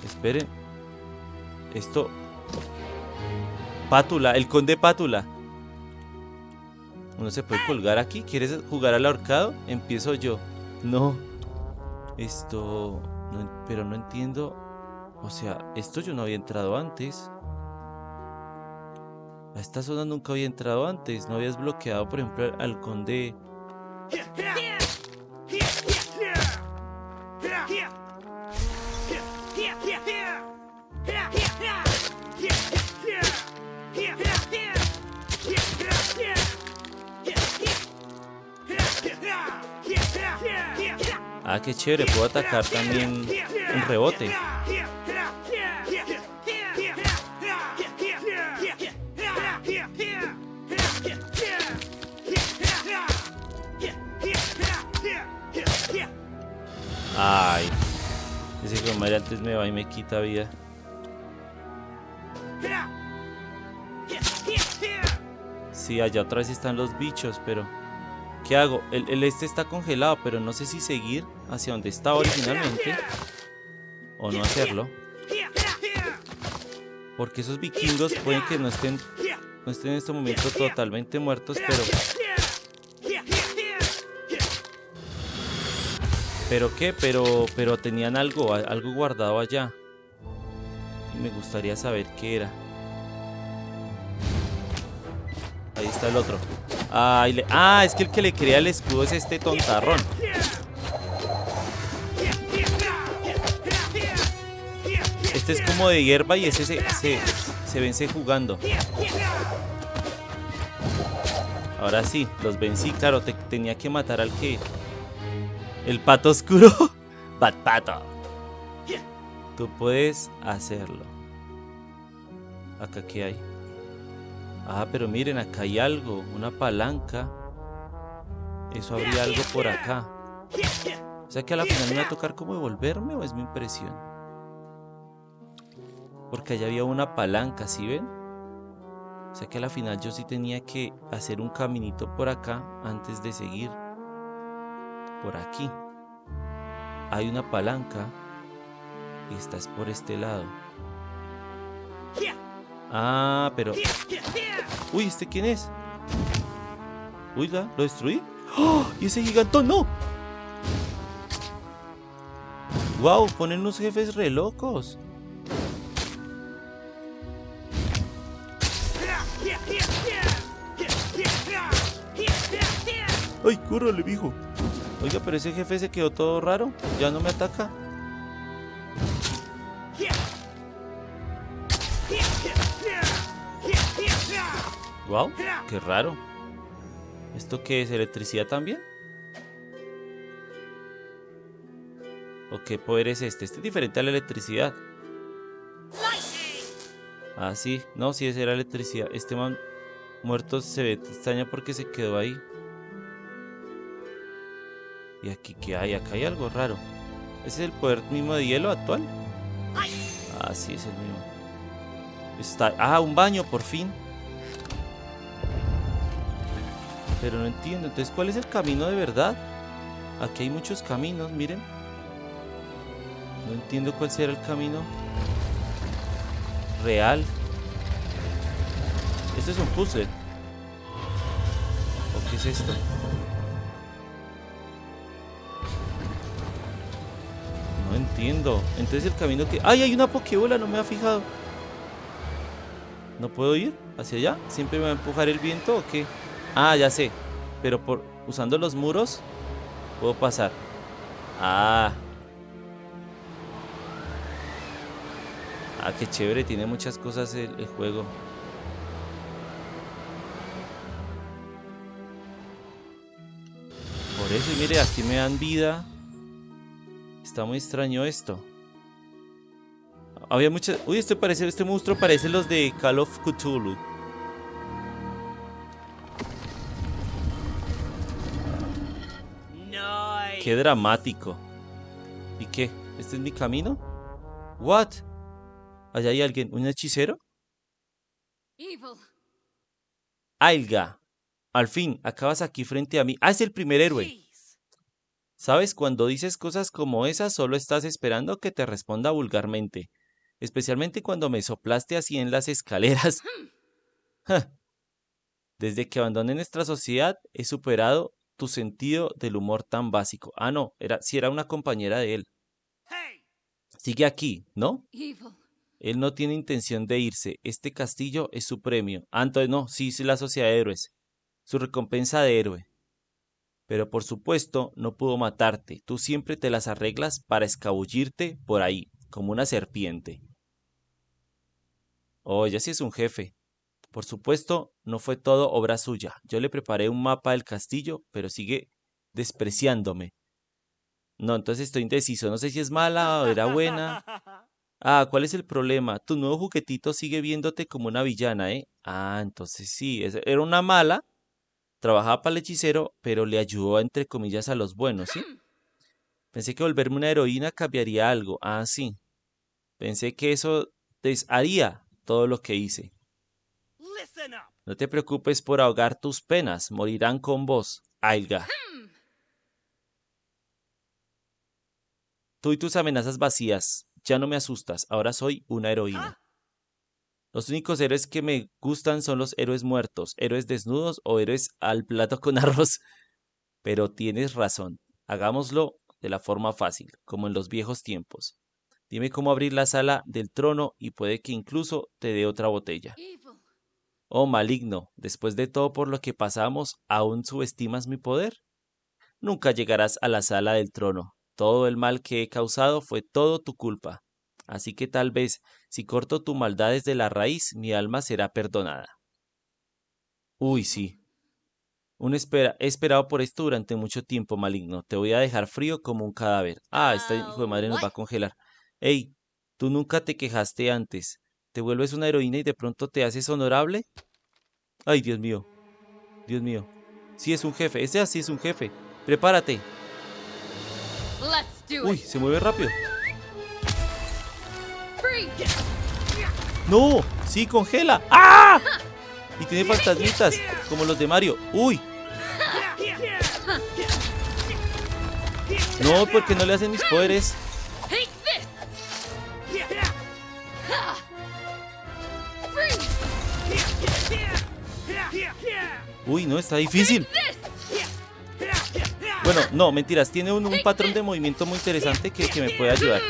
Esperen. Esto... Pátula, el conde Pátula. Uno se puede colgar aquí. ¿Quieres jugar al ahorcado? Empiezo yo. No. Esto... no- pero no entiendo. O sea, esto yo no había entrado antes. A esta zona nunca había entrado antes. No habías bloqueado, por ejemplo, al conde... Ah, qué chévere. Puedo atacar también en rebote. Ay. Ese madre antes me va y me quita vida. Sí, allá vez están los bichos, pero... ¿Qué hago? El, el este está congelado, pero no sé si seguir hacia donde estaba originalmente. O no hacerlo. Porque esos vikingos pueden que no estén, no estén en este momento totalmente muertos, pero... ¿Pero qué? Pero, pero tenían algo, algo guardado allá. Y me gustaría saber qué era. Ahí está el otro. Ay, le- Ah, es que el que le crea el escudo es este tontarrón. Este es como de hierba y ese se, se, vence jugando. Ahora sí, los vencí. Claro, te- tenía que matar al que... El pato oscuro. Bad pato. Tú puedes hacerlo. Acá qué hay. Ah, pero miren, acá hay algo. Una palanca. Eso habría algo por acá. O sea que a la final me va a tocar como devolverme o es mi impresión. Porque allá había una palanca, ¿sí ven? O sea que a la final yo sí tenía que hacer un caminito por acá antes de seguir. Por aquí. Hay una palanca. Y estás por este lado. Ah, pero... Uy, ¿este quién es? Uy, ¿la- ¿lo destruí? ¡Oh! ¡Y ese gigantón no! ¡Wow! Ponen unos jefes re locos. ¡Ay, córrele, mijo! Oiga, pero ese jefe se quedó todo raro. ¿Ya no me ataca? ¡Wow! ¡Qué raro! ¿Esto qué es? ¿Electricidad también? ¿O qué poder es este? Este es diferente a la electricidad. Ah, sí. No, sí, esa era electricidad. Este muerto se ve extraño porque se quedó ahí. ¿Y aquí qué hay? Acá hay algo raro. ¿Ese es el poder mismo de hielo actual? Ah, sí, es el mismo. Está... Ah, un baño, por fin. Pero no entiendo. Entonces, ¿cuál es el camino de verdad? Aquí hay muchos caminos, miren. No entiendo cuál será el camino real. Este es un puzzle. ¿O qué es esto? Entonces el camino que... ¡Ay, hay una pokebola! No me ha fijado. ¿No puedo ir hacia allá? ¿Siempre me va a empujar el viento o qué? Ah, ya sé. Pero por usando los muros puedo pasar. Ah. Ah, qué chévere. Tiene muchas cosas el, juego. Por eso, mire, aquí me dan vida. Está muy extraño esto. Había muchas... Uy, este parece, este monstruo parece los de Call of Cthulhu. Qué dramático. ¿Y qué? ¿Este es mi camino? What? Allá hay alguien, un hechicero. Evil. Ailga. Al fin, acabas aquí frente a mí. Ah, es el primer héroe. Sabes, cuando dices cosas como esas, solo estás esperando que te responda vulgarmente. Especialmente cuando me soplaste así en las escaleras. Desde que abandoné nuestra sociedad, he superado tu sentido del humor tan básico. Ah, no, era, si era una compañera de él. Sigue aquí, ¿no? Él no tiene intención de irse. Este castillo es su premio. Ah, entonces no, sí, sí, la sociedad de héroes. Su recompensa de héroe. Pero por supuesto, no pudo matarte. Tú siempre te las arreglas para escabullirte por ahí, como una serpiente. Oh, ya sí es un jefe. Por supuesto, no fue todo obra suya. Yo le preparé un mapa del castillo, pero sigue despreciándome. No, entonces estoy indeciso. No sé si es mala o era buena. Ah, ¿cuál es el problema? Tu nuevo juguetito sigue viéndote como una villana, ¿eh? Ah, entonces sí, era una mala, trabajaba para el hechicero, pero le ayudó entre comillas a los buenos, ¿sí? Pensé que volverme una heroína cambiaría algo. Ah, sí. Pensé que eso desharía todo lo que hice. No te preocupes por ahogar tus penas, morirán con vos, Ailga. Tú y tus amenazas vacías, ya no me asustas, ahora soy una heroína. Los únicos héroes que me gustan son los héroes muertos, héroes desnudos o héroes al plato con arroz. Pero tienes razón, hagámoslo de la forma fácil, como en los viejos tiempos. Dime cómo abrir la sala del trono y puede que incluso te dé otra botella. Oh maligno, después de todo por lo que pasamos, ¿aún subestimas mi poder? Nunca llegarás a la sala del trono. Todo el mal que he causado fue todo tu culpa. Así que tal vez, si corto tu maldad desde la raíz, mi alma será perdonada. Uy, sí. Un espera, he esperado por esto durante mucho tiempo, maligno. Te voy a dejar frío como un cadáver. Ah, esta hijo de madre nos va a congelar. Ey, tú nunca te quejaste antes. ¿Te vuelves una heroína y de pronto te haces honorable? Ay, Dios mío. Dios mío. Sí es un jefe. Ese así es un jefe. Prepárate. Uy, se mueve rápido. ¡No! ¡Sí, congela! ¡Ah! Y tiene fantasmitas, como los de Mario. ¡Uy! No, porque no le hacen mis poderes. Uy, no, está difícil. Bueno, no, mentiras. Tiene un, un patrón de movimiento muy interesante que, que me puede ayudar.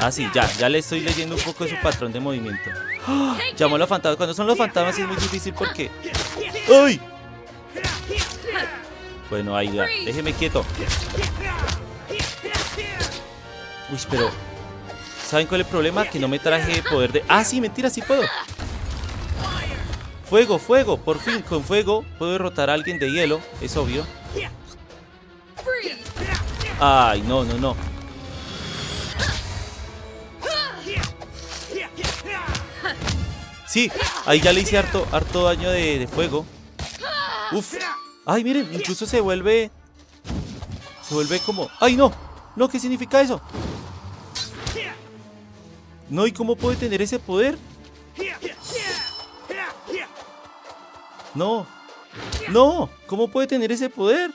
Ah, sí, ya, ya le estoy leyendo un poco de su patrón de movimiento. Llamó a los fantasmas. Cuando son los fantasmas es muy difícil porque... ¡Uy! Bueno, ahí ya. Déjeme quieto. Uy, pero... ¿Saben cuál es el problema? Que no me traje poder de... Ah, sí, mentira, sí puedo. Fuego, fuego. Por fin, con fuego puedo derrotar a alguien de hielo. Es obvio. Ay, no, no, no. Sí, ahí ya le hice harto, harto daño de, de fuego. Uf. Ay, miren, incluso se vuelve... Se vuelve como... ¡Ay, no! No, ¿qué significa eso? No, ¿y cómo puede tener ese poder? No. No, ¿cómo puede tener ese poder?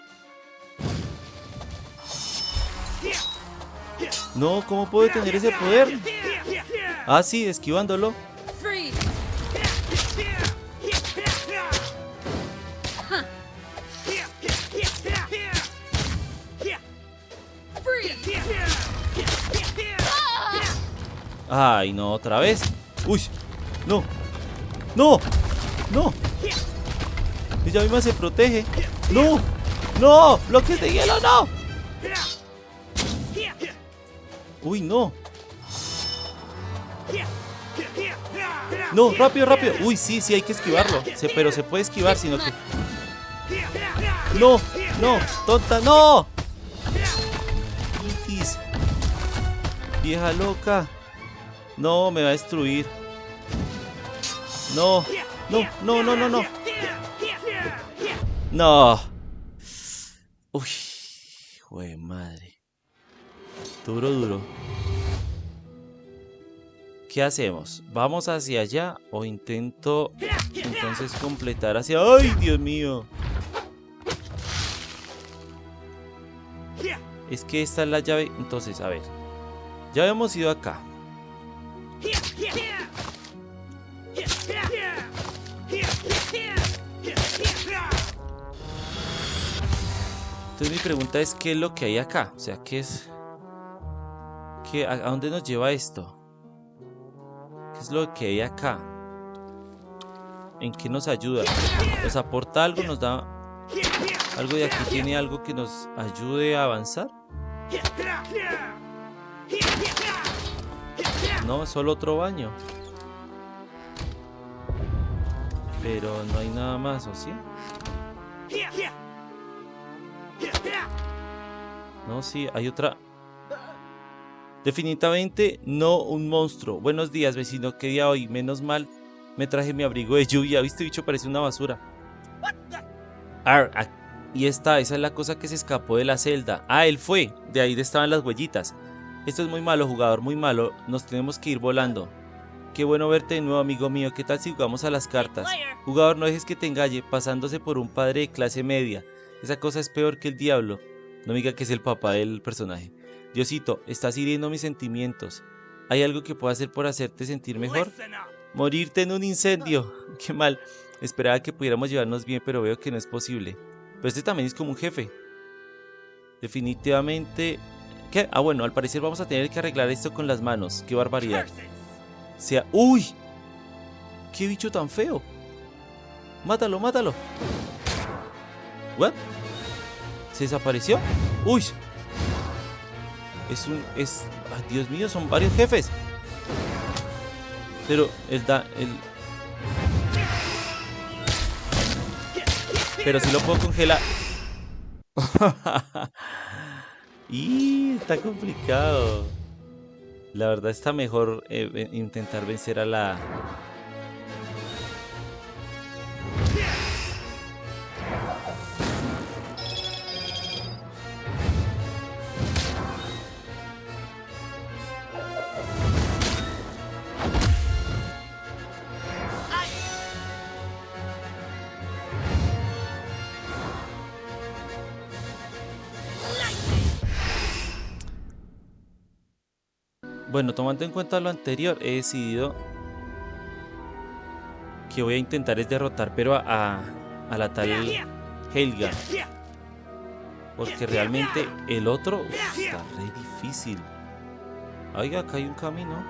No, ¿cómo puede tener ese poder? Ah, sí, esquivándolo. Ay, no, otra vez. Uy, no. No, no. Ella misma se protege. No, no, bloques de hielo, no. Uy, no. No, rápido, rápido. Uy, sí, sí, hay que esquivarlo. Pero se puede esquivar, sino que... No, no, tonta, no. Vieja loca. No, me va a destruir. No, no, no, no, no, no. No. Uy, jue madre. Duro, duro. ¿Qué hacemos? ¿Vamos hacia allá o intento entonces completar hacia... ¡Ay, Dios mío! Es que esta es la llave... Entonces, a ver. Ya habíamos ido acá. Entonces mi pregunta es, ¿qué es lo que hay acá? O sea, ¿qué es...? ¿Qué, a, dónde nos lleva esto? ¿Qué es lo que hay acá? ¿En qué nos ayuda? ¿Nos aporta algo? ¿Nos da algo de aquí? ¿Tiene algo que nos ayude a avanzar? No, solo otro baño. Pero no hay nada más, ¿o sí? No, sí, hay otra. Definitivamente no un monstruo. Buenos días, vecino. ¿Qué día hoy? Menos mal me traje mi abrigo de lluvia. ¿Viste, bicho? Parece una basura. Ar, y esta, esa es la cosa que se escapó de la celda. Ah, él fue. De ahí estaban las huellitas. Esto es muy malo, jugador, muy malo. Nos tenemos que ir volando. Qué bueno verte de nuevo, amigo mío. ¿Qué tal si jugamos a las cartas? Jugador, no dejes que te engañe, pasándose por un padre de clase media. Esa cosa es peor que el diablo. No me diga que es el papá del personaje. Diosito, estás hiriendo mis sentimientos. ¿Hay algo que pueda hacer por hacerte sentir mejor? Morirte en un incendio. Qué mal. Esperaba que pudiéramos llevarnos bien, pero veo que no es posible. Pero este también es como un jefe. Definitivamente... ¿Qué? Ah, bueno, al parecer vamos a tener que arreglar esto con las manos. Qué barbaridad. Sea... ¡Uy! ¡Qué bicho tan feo! ¡Mátalo, mátalo! ¿What? ¿Se desapareció? ¡Uy! Es un... es... ¡Ay, Dios mío! Son varios jefes. Pero el da... El... Pero si lo puedo congelar. y está complicado. La verdad está mejor eh, ve- intentar vencer a la... Bueno, tomando en cuenta lo anterior, he decidido que voy a intentar es derrotar, pero a, a, la tal Helga. Porque realmente el otro está re difícil. Oiga, acá hay un camino.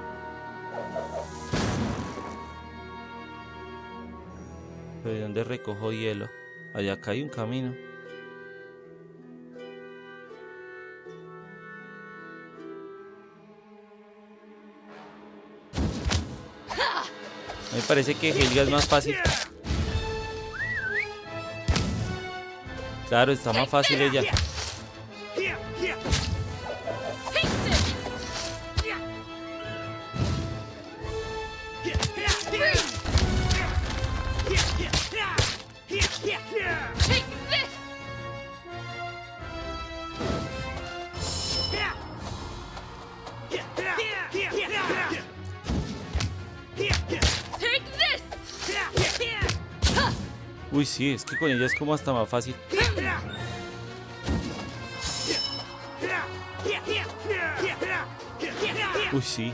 ¿Pero de dónde recojo hielo? Allá acá hay un camino. Me parece que Helga es más fácil. Claro, está más fácil ella. Sí, es que con ella es como hasta más fácil. Uy, sí.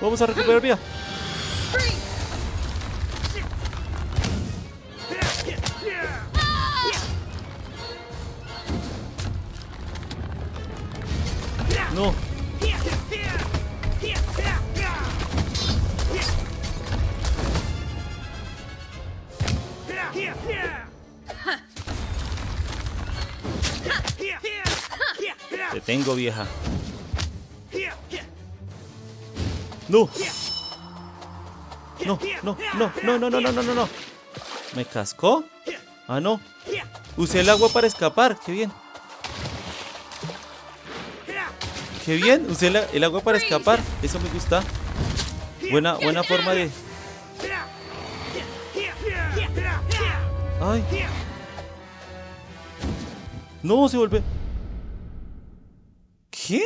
Vamos a recuperar vida. Vieja. No. No, no, no, no, no, no, no, no, no, no. ¿Me cascó? Ah, no. Usé el agua para escapar. Qué bien. Qué bien. Usé la- el agua para escapar. Eso me gusta. Buena, buena forma de... Ay. No, se vuelve... ¿Qué?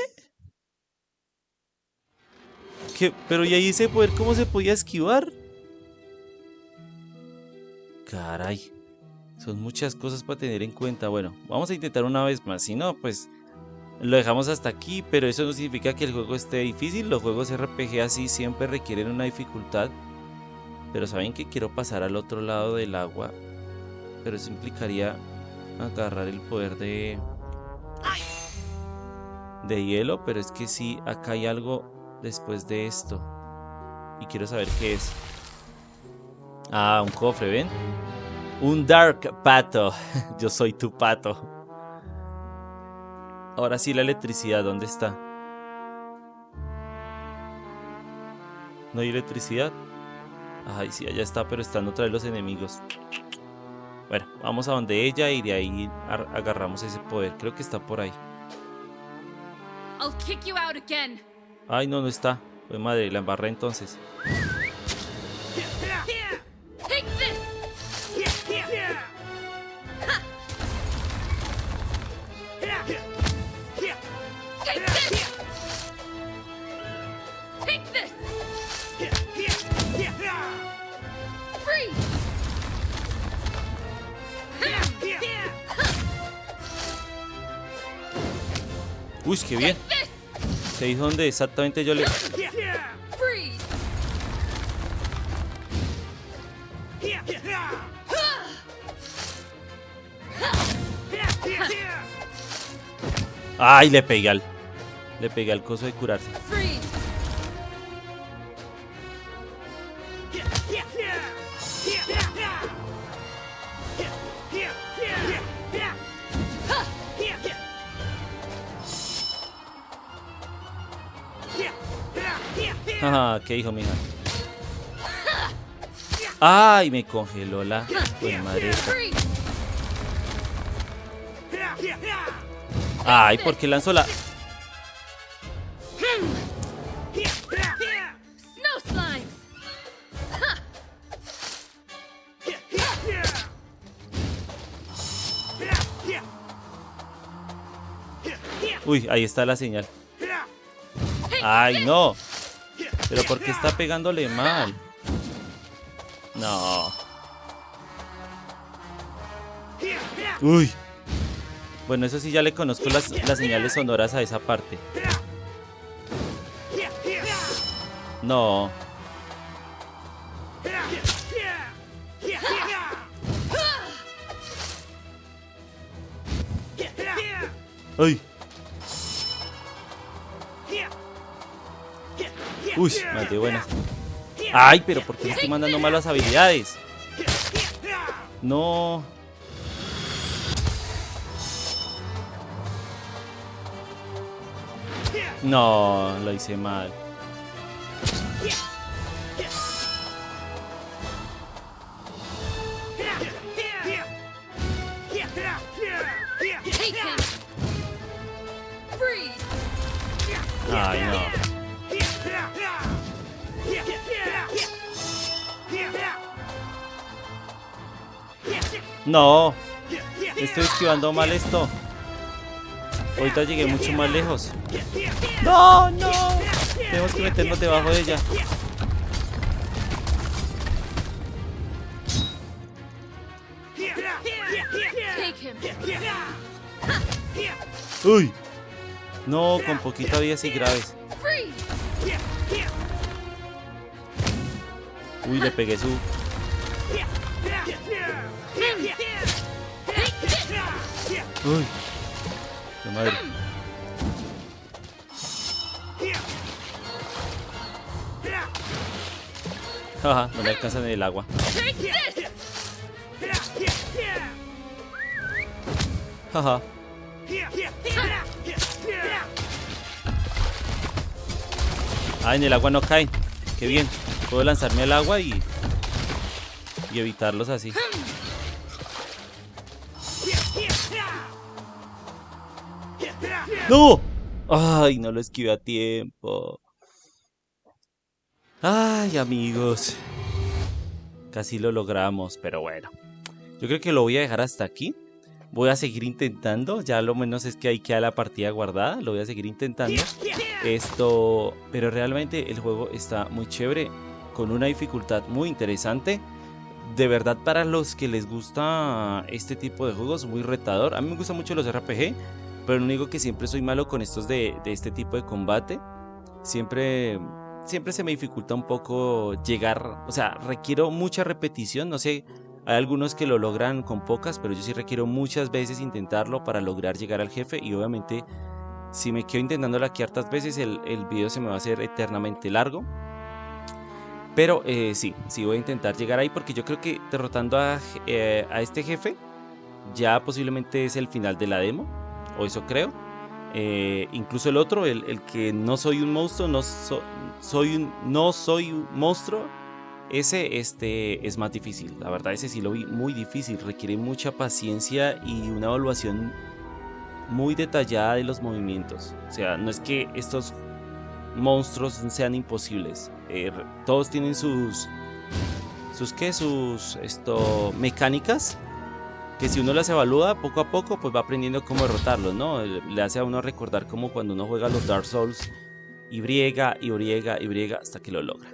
¿Qué? Pero y ahí ese poder, ¿cómo se podía esquivar? Caray. Son muchas cosas para tener en cuenta. Bueno, vamos a intentar una vez más. Si no, pues lo dejamos hasta aquí. Pero eso no significa que el juego esté difícil. Los juegos RPG así siempre requieren una dificultad. Pero saben que quiero pasar al otro lado del agua. Pero eso implicaría agarrar el poder de... De hielo. Pero es que sí, acá hay algo después de esto. Y quiero saber qué es. Ah, un cofre, ¿ven? Un Dark Pato. Yo soy tu pato. Ahora sí la electricidad, ¿dónde está? ¿No hay electricidad? Ay, sí, allá está, pero están otra vez los enemigos. Bueno, vamos a donde ella y de ahí ar- agarramos ese poder. Creo que está por ahí. I'll kick you out again. Ay, no, no está. Pues madre, la embarré entonces. Uy, qué bien. Se dijo dónde exactamente yo le... Ay, le pegué al... Le pegué al coso de curarse. Ajá, ¿qué dijo, mija? Ay, me congeló la... Pues madre. Ay, ¿por qué lanzó la...? Uy, ahí está la señal. Ay, no. Pero ¿por qué está pegándole mal? No. Uy. Bueno, eso sí ya le conozco las, las señales sonoras a esa parte. No. Uy. Uy, de buenas. Ay, pero ¿por qué estoy mandando malas habilidades? No. No, lo hice mal. Ay, no. No. Estoy esquivando mal esto. Ahorita llegué mucho más lejos. No, no. Tenemos que meternos debajo de ella. Uy. No, con poquita vida y graves. Uy, le pegué su. Uy. Qué madre. Ajá, no me alcanza ni el agua. Jaja. Ah, en el agua no caen. Qué bien. Puedo lanzarme al agua y... Y evitarlos así. ¡No! Ay, no lo esquivé a tiempo. Ay, amigos. Casi lo logramos, pero bueno. Yo creo que lo voy a dejar hasta aquí. Voy a seguir intentando. Ya lo menos es que ahí queda la partida guardada. Lo voy a seguir intentando. Esto... Pero realmente el juego está muy chévere. Con una dificultad muy interesante. De verdad para los que les gusta este tipo de juegos, muy retador. A mí me gustan mucho los RPG. Pero no digo que siempre soy malo con estos de, de este tipo de combate. Siempre siempre se me dificulta un poco llegar, o sea, requiero mucha repetición, no sé, hay algunos que lo logran con pocas, pero yo sí requiero muchas veces intentarlo para lograr llegar al jefe y obviamente si me quedo intentándolo aquí hartas veces el, el video se me va a hacer eternamente largo. Pero eh, sí, sí voy a intentar llegar ahí porque yo creo que derrotando a, eh, a este jefe ya posiblemente es el final de la demo, o eso creo. Eh, incluso el otro, el, el, que no soy un monstruo, no, so, soy un, no soy monstruo, ese este, es más difícil. La verdad, ese sí lo vi muy difícil. Requiere mucha paciencia y una evaluación muy detallada de los movimientos. O sea, no es que estos monstruos sean imposibles. Eh, todos tienen sus... ¿Sus qué? Sus esto, mecánicas que si uno las evalúa poco a poco, pues va aprendiendo cómo derrotarlos, ¿no? Le hace a uno recordar como cuando uno juega los Dark Souls y briega y briega y briega hasta que lo logra.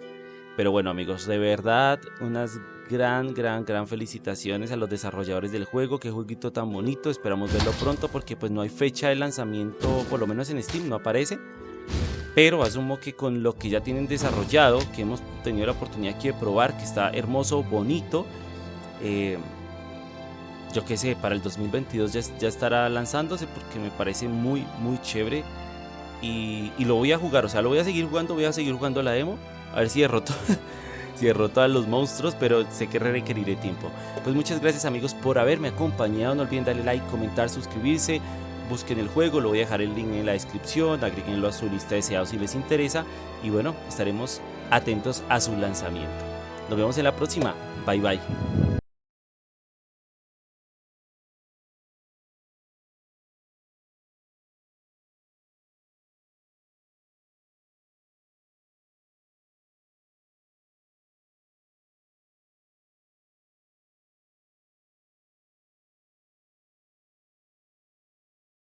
Pero bueno amigos, de verdad unas gran, gran, gran felicitaciones a los desarrolladores del juego. Qué jueguito tan bonito, esperamos verlo pronto porque pues no hay fecha de lanzamiento, por lo menos en Steam no aparece. Pero asumo que con lo que ya tienen desarrollado, que hemos tenido la oportunidad aquí de probar, que está hermoso, bonito, eh, yo qué sé, para el 2022 ya, estará lanzándose porque me parece muy, muy chévere. Y, lo voy a jugar, o sea, lo voy a seguir jugando, voy a seguir jugando la demo. A ver si derroto, si derroto a los monstruos, pero sé que requeriré tiempo. Pues muchas gracias amigos por haberme acompañado. No olviden darle like, comentar, suscribirse. Busquen el juego, lo voy a dejar el link en la descripción. Agréguenlo a su lista de si les interesa. Y bueno, estaremos atentos a su lanzamiento. Nos vemos en la próxima. Bye bye.